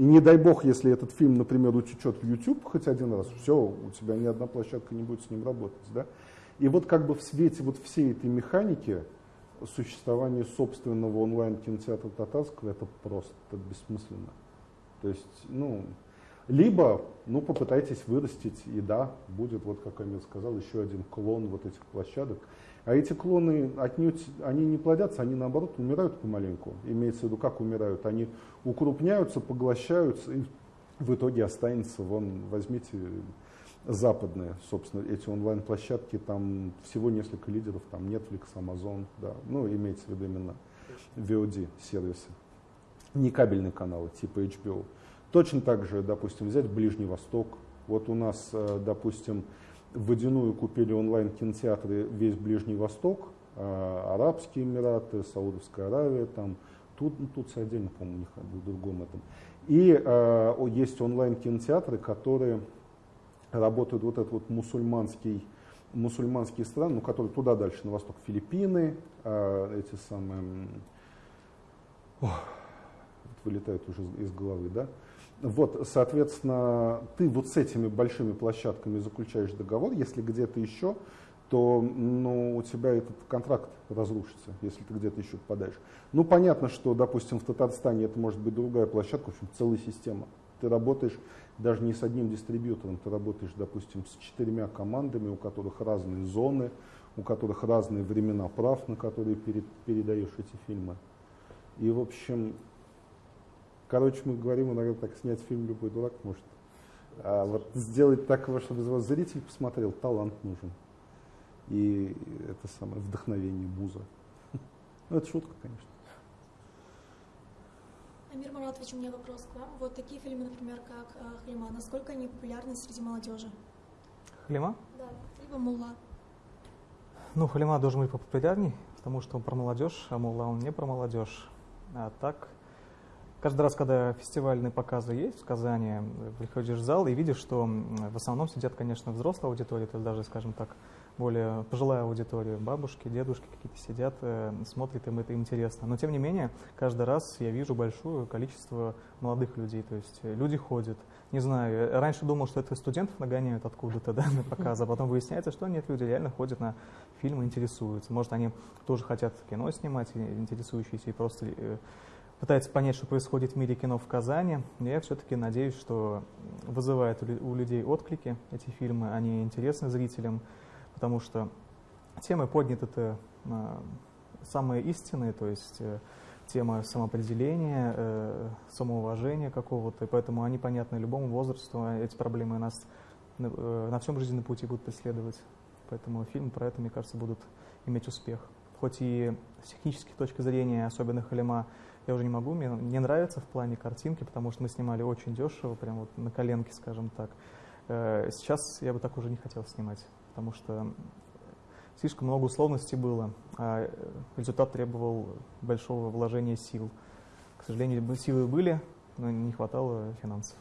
И не дай бог, если этот фильм, например, утечет в YouTube хоть один раз, все, у тебя ни одна площадка не будет с ним работать. Да? И вот как бы в свете вот всей этой механики существование собственного онлайн-кинотеатра татарского это просто бессмысленно. То есть, ну, либо, ну, попытайтесь вырастить, и да, будет, вот как Амир сказал, еще один клон вот этих площадок. А эти клоны отнюдь, они не плодятся, они наоборот умирают помаленьку. Имеется в виду, как умирают. Они укрупняются, поглощаются, и в итоге останется, вон, возьмите западные, собственно, эти онлайн-площадки, там всего несколько лидеров, там Netflix, Amazon, да, ну, имеется в виду именно VOD-сервисы не кабельные каналы типа HBO. Точно так же, допустим, взять Ближний Восток. Вот у нас, э, допустим, водяную купили онлайн-кинотеатры весь Ближний Восток, э, Арабские Эмираты, Саудовская Аравия, там, тут, ну, тут отдельно, по-моему, у них в другом этом. И э, есть онлайн-кинотеатры, которые работают вот этот вот мусульманский, мусульманские страны, ну, которые туда дальше, на восток, Филиппины, э, эти самые... Ох, вылетают уже из головы, да. Вот, соответственно, ты вот с этими большими площадками заключаешь договор, если где-то еще, то ну, у тебя этот контракт разрушится, если ты где-то еще попадаешь. Ну, понятно, что, допустим, в Татарстане это может быть другая площадка, в общем, целая система. Ты работаешь даже не с одним дистрибьютором, ты работаешь, допустим, с четырьмя командами, у которых разные зоны, у которых разные времена прав, на которые перед, передаешь эти фильмы. И, в общем, Короче, мы говорим иногда так, снять фильм любой дурак может. А вот сделать так, чтобы его зритель посмотрел, талант нужен. И это самое вдохновение, муза. Ну, это шутка, конечно. Амир Маратович, у меня вопрос к вам. Вот такие фильмы, например, как э, «Хлема», насколько они популярны среди молодежи? «Хлема»? Да, либо «Мулла». Ну, «Хлема» должен быть популярней, потому что он про молодежь, а «Мулла» он не про молодежь. А так, Каждый раз, когда фестивальные показы есть в Казани, приходишь в зал и видишь, что в основном сидят, конечно, взрослая аудитория, то есть даже, скажем так, более пожилая аудитория, бабушки, дедушки какие-то сидят, э, смотрят, им это интересно. Но тем не менее, каждый раз я вижу большое количество молодых людей, то есть люди ходят. Не знаю, раньше думал, что это студентов нагоняют откуда-то да, на показы, а потом выясняется, что нет, люди реально ходят на фильмы, интересуются. Может, они тоже хотят кино снимать, интересующиеся и просто э, пытается понять, что происходит в мире кино в Казани. Я все-таки надеюсь, что вызывают у людей отклики эти фильмы, они интересны зрителям, потому что темы подняты это самые истинные, то есть э, тема самоопределения, э, самоуважения какого-то, поэтому они понятны любому возрасту, а эти проблемы нас э, на всем жизненном пути будут преследовать. Поэтому фильмы про это, мне кажется, будут иметь успех. Хоть и с технической точки зрения, особенно Халима, я уже не могу, мне не нравится в плане картинки, потому что мы снимали очень дешево, прям вот на коленке, скажем так. Э, сейчас я бы так уже не хотел снимать, потому что слишком много условностей было, а результат требовал большого вложения сил. К сожалению, силы были, но не хватало финансов.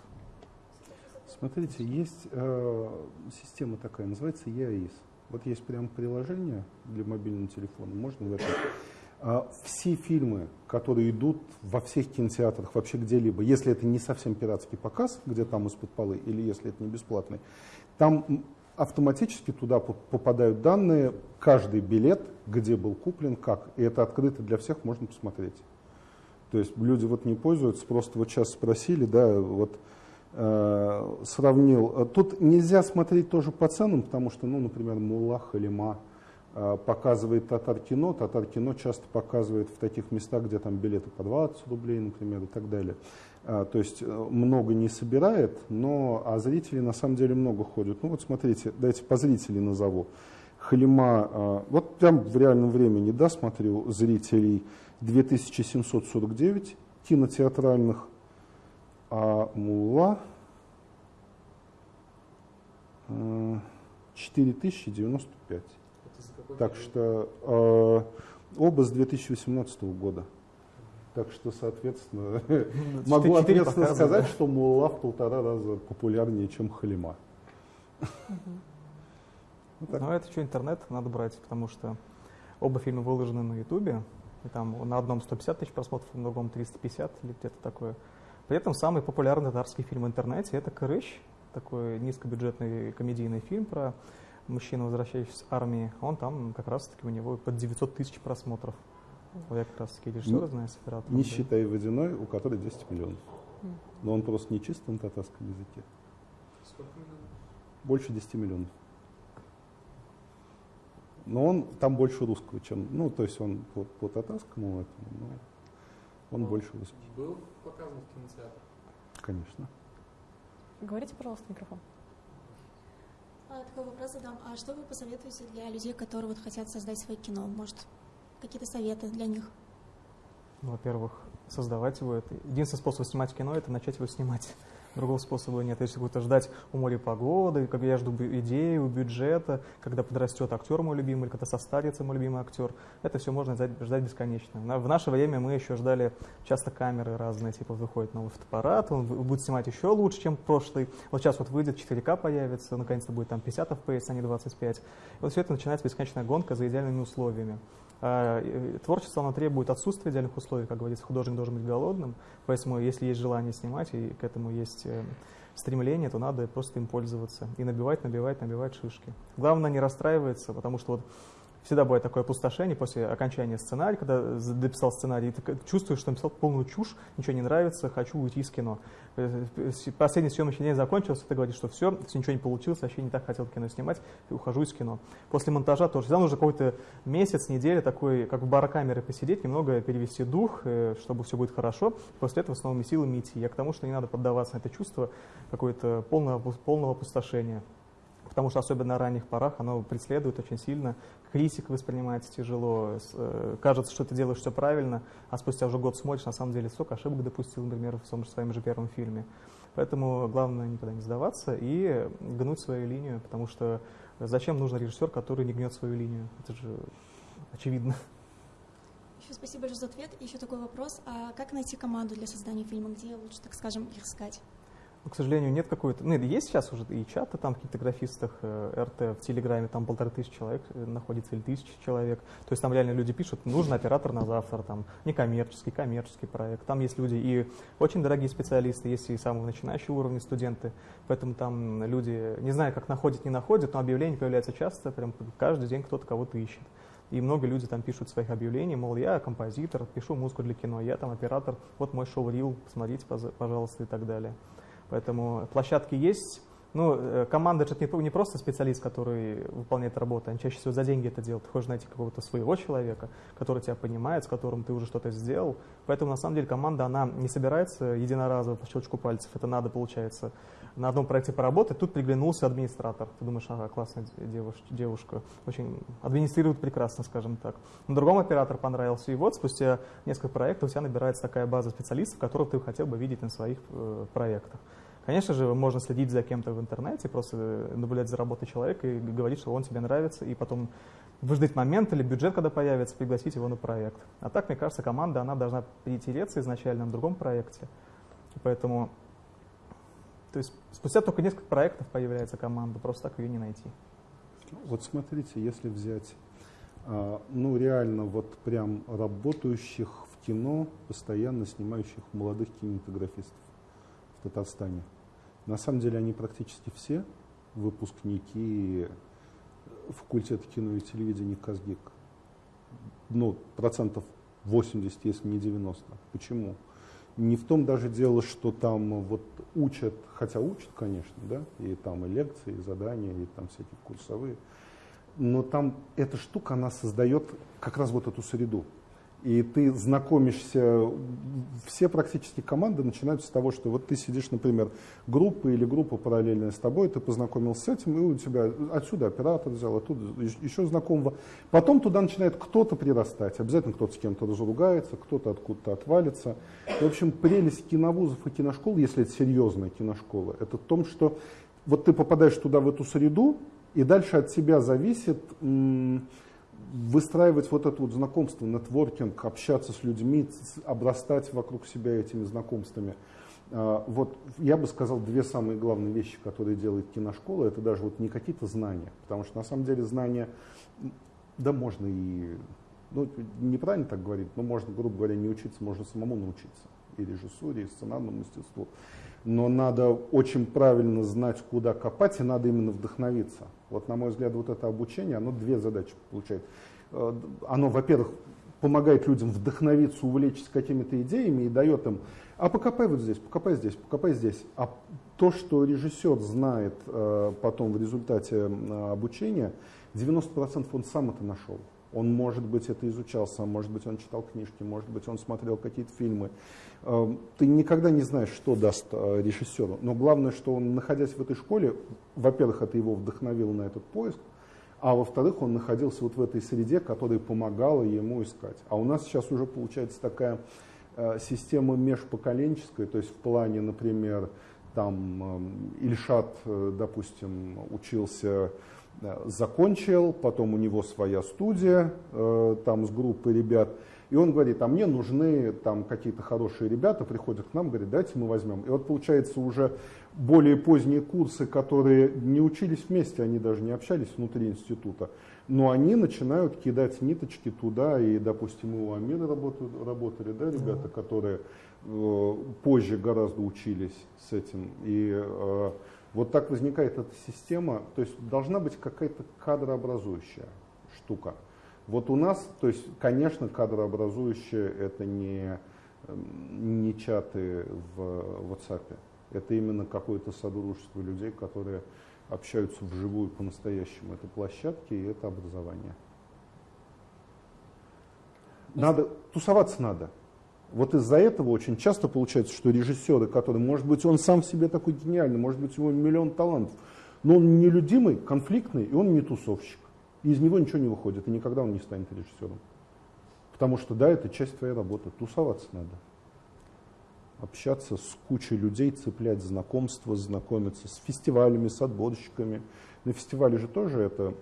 Смотрите, есть э, система такая, называется EAIS. Вот есть прям приложение для мобильного телефона, можно в этом все фильмы, которые идут во всех кинотеатрах, вообще где-либо, если это не совсем пиратский показ, где там из-под полы, или если это не бесплатный, там автоматически туда попадают данные, каждый билет, где был куплен, как. И это открыто для всех, можно посмотреть. То есть люди вот не пользуются, просто вот сейчас спросили, да, вот э, сравнил. Тут нельзя смотреть тоже по ценам, потому что, ну, например, Мулла, Халима, Э, показывает Татар-кино. Татар-кино часто показывает в таких местах, где там билеты по 20 рублей, например, и так далее. Э, то есть э, много не собирает, но а зрителей на самом деле много ходят. Ну вот смотрите, дайте по зрителей назову. Халима, вот прям в реальном времени, да, смотрю, зрителей 2749 кинотеатральных, а Мула 4095. Так что э, оба с 2018 года. Так что, соответственно, могу ответственно сказать, что Мулла в полтора раза популярнее, чем Халима. Ну, это что, интернет надо брать, потому что оба фильма выложены на Ютубе, и там на одном 150 тысяч просмотров, на другом 350 или где-то такое. При этом самый популярный татарский фильм в интернете — это «Кырыш», такой низкобюджетный комедийный фильм про мужчину, возвращающегося с армии. Он там как раз-таки у него под 900 тысяч просмотров. Я как раз таки режиссера знаю с оператором. Не считая водяной, у которой 10 миллионов. Но он просто не чисто на татарском языке. Сколько миллионов? Больше 10 миллионов. Но он там больше русского, чем, ну, то есть он по, по татарскому этому, но он, он больше русский. Был показан в кинотеатре? Конечно. Говорите, пожалуйста, микрофон. А, такой вопрос задам. А что вы посоветуете для людей, которые вот хотят создать свое кино? Может, какие-то советы для них? Ну, во-первых, создавать его. Это единственный способ снимать кино – это начать его снимать. Другого способа нет. Если будете ждать у моря погоды, как я жду идею, бюджета, когда подрастет актер мой любимый, или когда состарится мой любимый актер, это все можно ждать бесконечно. В наше время мы еще ждали часто камеры разные, типа выходит новый фотоаппарат, он будет снимать еще лучше, чем прошлый. Вот сейчас вот выйдет 4К появится, наконец-то будет там 50 FPS, а не 25. И вот все это начинается бесконечная гонка за идеальными условиями. А, творчество, оно требует отсутствия идеальных условий, как говорится, художник должен быть голодным, поэтому если есть желание снимать и к этому есть э, стремление, то надо просто им пользоваться и набивать, набивать, набивать шишки. Главное не расстраиваться, потому что вот всегда бывает такое опустошение после окончания сценария, когда дописал сценарий, ты чувствуешь, что написал полную чушь, ничего не нравится, хочу уйти из кино. Э, последний съемочный день закончился, ты говоришь, что все, все ничего не получилось, вообще не так хотел кино снимать, и ухожу из кино. После монтажа тоже. Всегда нужно какой-то месяц, неделя такой, как в барокамере посидеть, немного перевести дух, э, чтобы все будет хорошо, после этого с новыми силами идти. Я к тому, что не надо поддаваться на это чувство какое-то полного, полного опустошения потому что особенно на ранних порах оно преследует очень сильно. Критик воспринимается тяжело, э, кажется, что ты делаешь все правильно, а спустя уже год смотришь, на самом деле столько ошибок допустил, например, в своем, своем же первом фильме. Поэтому главное никогда не сдаваться и гнуть свою линию, потому что зачем нужен режиссер, который не гнет свою линию? Это же очевидно. Еще спасибо большое за ответ. Еще такой вопрос. А как найти команду для создания фильма? Где лучше, так скажем, их искать? К сожалению, нет какой-то... Ну, есть сейчас уже и чаты там каких-то графистах, э, РТ в Телеграме, там полторы тысячи человек э, находится, или тысячи человек. То есть там реально люди пишут, нужен оператор на завтра, там, некоммерческий, коммерческий проект. Там есть люди и очень дорогие специалисты, есть и самого начинающего уровня студенты. Поэтому там люди, не знаю, как находят, не находят, но объявления появляются часто, прям каждый день кто-то кого-то ищет. И много людей там пишут своих объявлений, мол, я композитор, пишу музыку для кино, я там оператор, вот мой шоу-рил, посмотрите, пожалуйста, и так далее. Поэтому площадки есть. Ну, э, команда это не просто специалист, который выполняет работу, они чаще всего за деньги это делают. Ты хочешь найти какого-то своего человека, который тебя понимает, с которым ты уже что-то сделал. Поэтому, на самом деле, команда, она не собирается единоразово по щелчку пальцев. Это надо, получается, на одном проекте поработать. Тут приглянулся администратор. Ты думаешь, ага, классная девушка, девушка. очень администрирует прекрасно, скажем так. Но другому оператор понравился. И вот спустя несколько проектов у тебя набирается такая база специалистов, которых ты хотел бы видеть на своих э, проектах. Конечно же, можно следить за кем-то в интернете, просто наблюдать за работой человека и говорить, что он тебе нравится, и потом выждать момент или бюджет, когда появится, пригласить его на проект. А так, мне кажется, команда, она должна перетереться изначально на другом проекте. Поэтому, то есть спустя только несколько проектов появляется команда, просто так ее не найти. Вот смотрите, если взять, а, ну реально вот прям работающих в кино, постоянно снимающих молодых кинематографистов в Татарстане, на самом деле они практически все выпускники факультета кино и телевидения Казгик. Ну, процентов 80, если не 90. Почему? Не в том даже дело, что там вот учат, хотя учат, конечно, да, и там и лекции, и задания, и там всякие курсовые, но там эта штука, она создает как раз вот эту среду и ты знакомишься, все практически команды начинаются с того, что вот ты сидишь, например, группа или группа параллельная с тобой, ты познакомился с этим, и у тебя отсюда оператор взял, оттуда еще знакомого. Потом туда начинает кто-то прирастать, обязательно кто-то с кем-то разругается, кто-то откуда-то отвалится. И, в общем, прелесть киновузов и киношкол, если это серьезная киношкола, это в том, что вот ты попадаешь туда, в эту среду, И дальше от тебя зависит выстраивать вот это вот знакомство, нетворкинг, общаться с людьми, обрастать вокруг себя этими знакомствами. А, вот я бы сказал две самые главные вещи, которые делает киношкола, это даже вот не какие-то знания, потому что на самом деле знания, да можно и, ну неправильно так говорить, но можно, грубо говоря, не учиться, можно самому научиться и режиссуре, и сценарному мастерству. Но надо очень правильно знать, куда копать, и надо именно вдохновиться. Вот, на мой взгляд, вот это обучение, оно две задачи получает. Э, оно, во-первых, помогает людям вдохновиться, увлечься какими-то идеями и дает им, а покопай вот здесь, покопай здесь, покопай здесь. А то, что режиссер знает э, потом в результате обучения, 90% он сам это нашел. Он, может быть, это изучал сам, может быть, он читал книжки, может быть, он смотрел какие-то фильмы. Э, ты никогда не знаешь, что даст э, режиссеру. Но главное, что он, находясь в этой школе, во-первых, это его вдохновило на этот поиск, а во-вторых, он находился вот в этой среде, которая помогала ему искать. А у нас сейчас уже получается такая э, система межпоколенческая, то есть в плане, например, там Ильшат, допустим, учился закончил, потом у него своя студия э, там с группой ребят, и он говорит, а мне нужны там какие-то хорошие ребята, приходят к нам, говорит, дайте мы возьмем. И вот получается уже более поздние курсы, которые не учились вместе, они даже не общались внутри института, но они начинают кидать ниточки туда, и, допустим, мы у Амира работали, работали да, ребята, которые э, позже гораздо учились с этим, и э, вот так возникает эта система, то есть должна быть какая-то кадрообразующая штука. Вот у нас, то есть, конечно, кадрообразующие это не, эм, не чаты в WhatsApp, это именно какое-то содружество людей, которые общаются вживую по-настоящему. Это площадки и это образование. Надо, тусоваться надо. Вот из-за этого очень часто получается, что режиссеры, которые, может быть, он сам в себе такой гениальный, может быть, у него миллион талантов, но он нелюдимый, конфликтный, и он не тусовщик. И из него ничего не выходит, и никогда он не станет режиссером. Потому что, да, это часть твоей работы. Тусоваться надо. Общаться с кучей людей, цеплять знакомства, знакомиться с фестивалями, с отборщиками. На фестивале же тоже это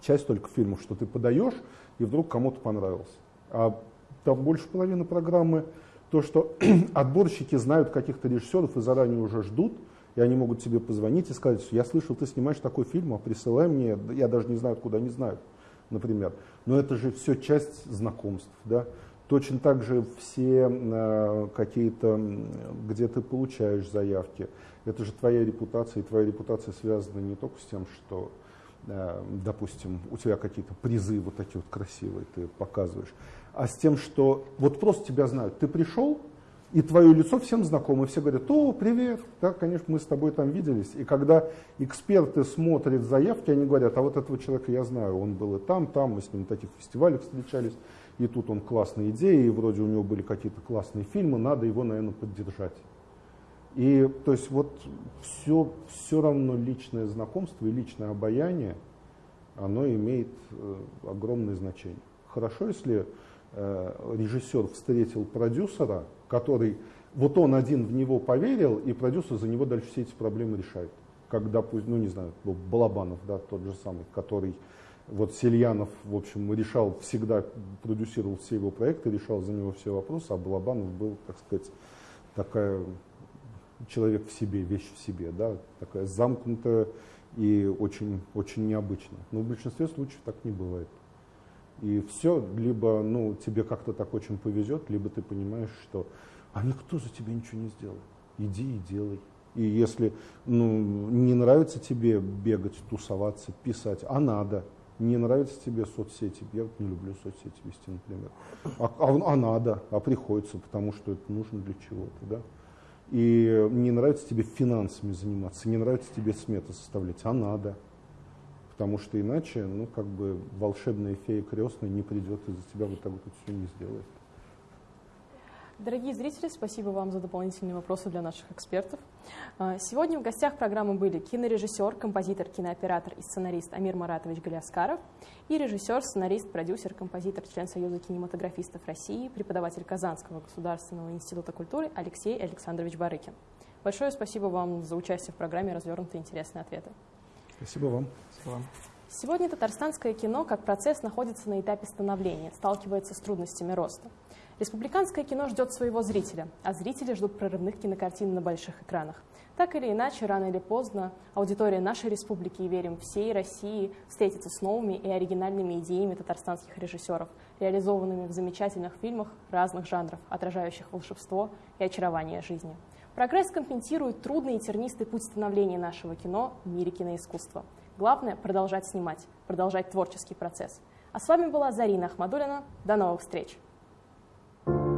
часть только фильмов, что ты подаешь, и вдруг кому-то понравился. А там больше половины программы то, что отборщики знают каких-то режиссеров и заранее уже ждут, и они могут тебе позвонить и сказать, что я слышал, ты снимаешь такой фильм, а присылай мне, я даже не знаю, откуда они знают, например. Но это же все часть знакомств, да. Точно так же все э, какие-то, где ты получаешь заявки, это же твоя репутация, и твоя репутация связана не только с тем, что э, допустим, у тебя какие-то призы вот такие вот красивые ты показываешь, а с тем, что вот просто тебя знают. Ты пришел, и твое лицо всем знакомо, все говорят, о, привет, да, конечно, мы с тобой там виделись. И когда эксперты смотрят заявки, они говорят, а вот этого человека я знаю, он был и там, там, мы с ним на таких фестивалях встречались, и тут он классные идеи, и вроде у него были какие-то классные фильмы, надо его, наверное, поддержать. И то есть вот все, все равно личное знакомство и личное обаяние, оно имеет э, огромное значение. Хорошо, если режиссер встретил продюсера, который, вот он один в него поверил, и продюсер за него дальше все эти проблемы решает. Когда, ну не знаю, Балабанов, да, тот же самый, который, вот Сельянов, в общем, решал, всегда продюсировал все его проекты, решал за него все вопросы, а Балабанов был, так сказать, такая человек в себе, вещь в себе, да, такая замкнутая и очень, очень необычная. Но в большинстве случаев так не бывает. И все, либо ну, тебе как-то так очень повезет, либо ты понимаешь, что а никто за тебя ничего не сделал. Иди и делай. И если ну, не нравится тебе бегать, тусоваться, писать, а надо. Не нравится тебе соцсети, я не люблю соцсети вести, например. А, а, а надо, а приходится, потому что это нужно для чего-то. Да? И не нравится тебе финансами заниматься, не нравится тебе сметы составлять, а надо потому что иначе, ну, как бы волшебная фея крестная не придет и за тебя вот так вот все не сделает. Дорогие зрители, спасибо вам за дополнительные вопросы для наших экспертов. А, сегодня в гостях программы были кинорежиссер, композитор, кинооператор и сценарист Амир Маратович Галиаскаров и режиссер, сценарист, продюсер, композитор, член Союза кинематографистов России, преподаватель Казанского государственного института культуры Алексей Александрович Барыкин. Большое спасибо вам за участие в программе «Развернутые интересные ответы». Спасибо вам. Вам. Сегодня татарстанское кино как процесс находится на этапе становления, сталкивается с трудностями роста. Республиканское кино ждет своего зрителя, а зрители ждут прорывных кинокартин на больших экранах. Так или иначе, рано или поздно аудитория нашей республики и, верим, всей России встретится с новыми и оригинальными идеями татарстанских режиссеров, реализованными в замечательных фильмах разных жанров, отражающих волшебство и очарование жизни. Прогресс компенсирует трудный и тернистый путь становления нашего кино в мире киноискусства. Главное – продолжать снимать, продолжать творческий процесс. А с вами была Зарина Ахмадулина. До новых встреч! Thank you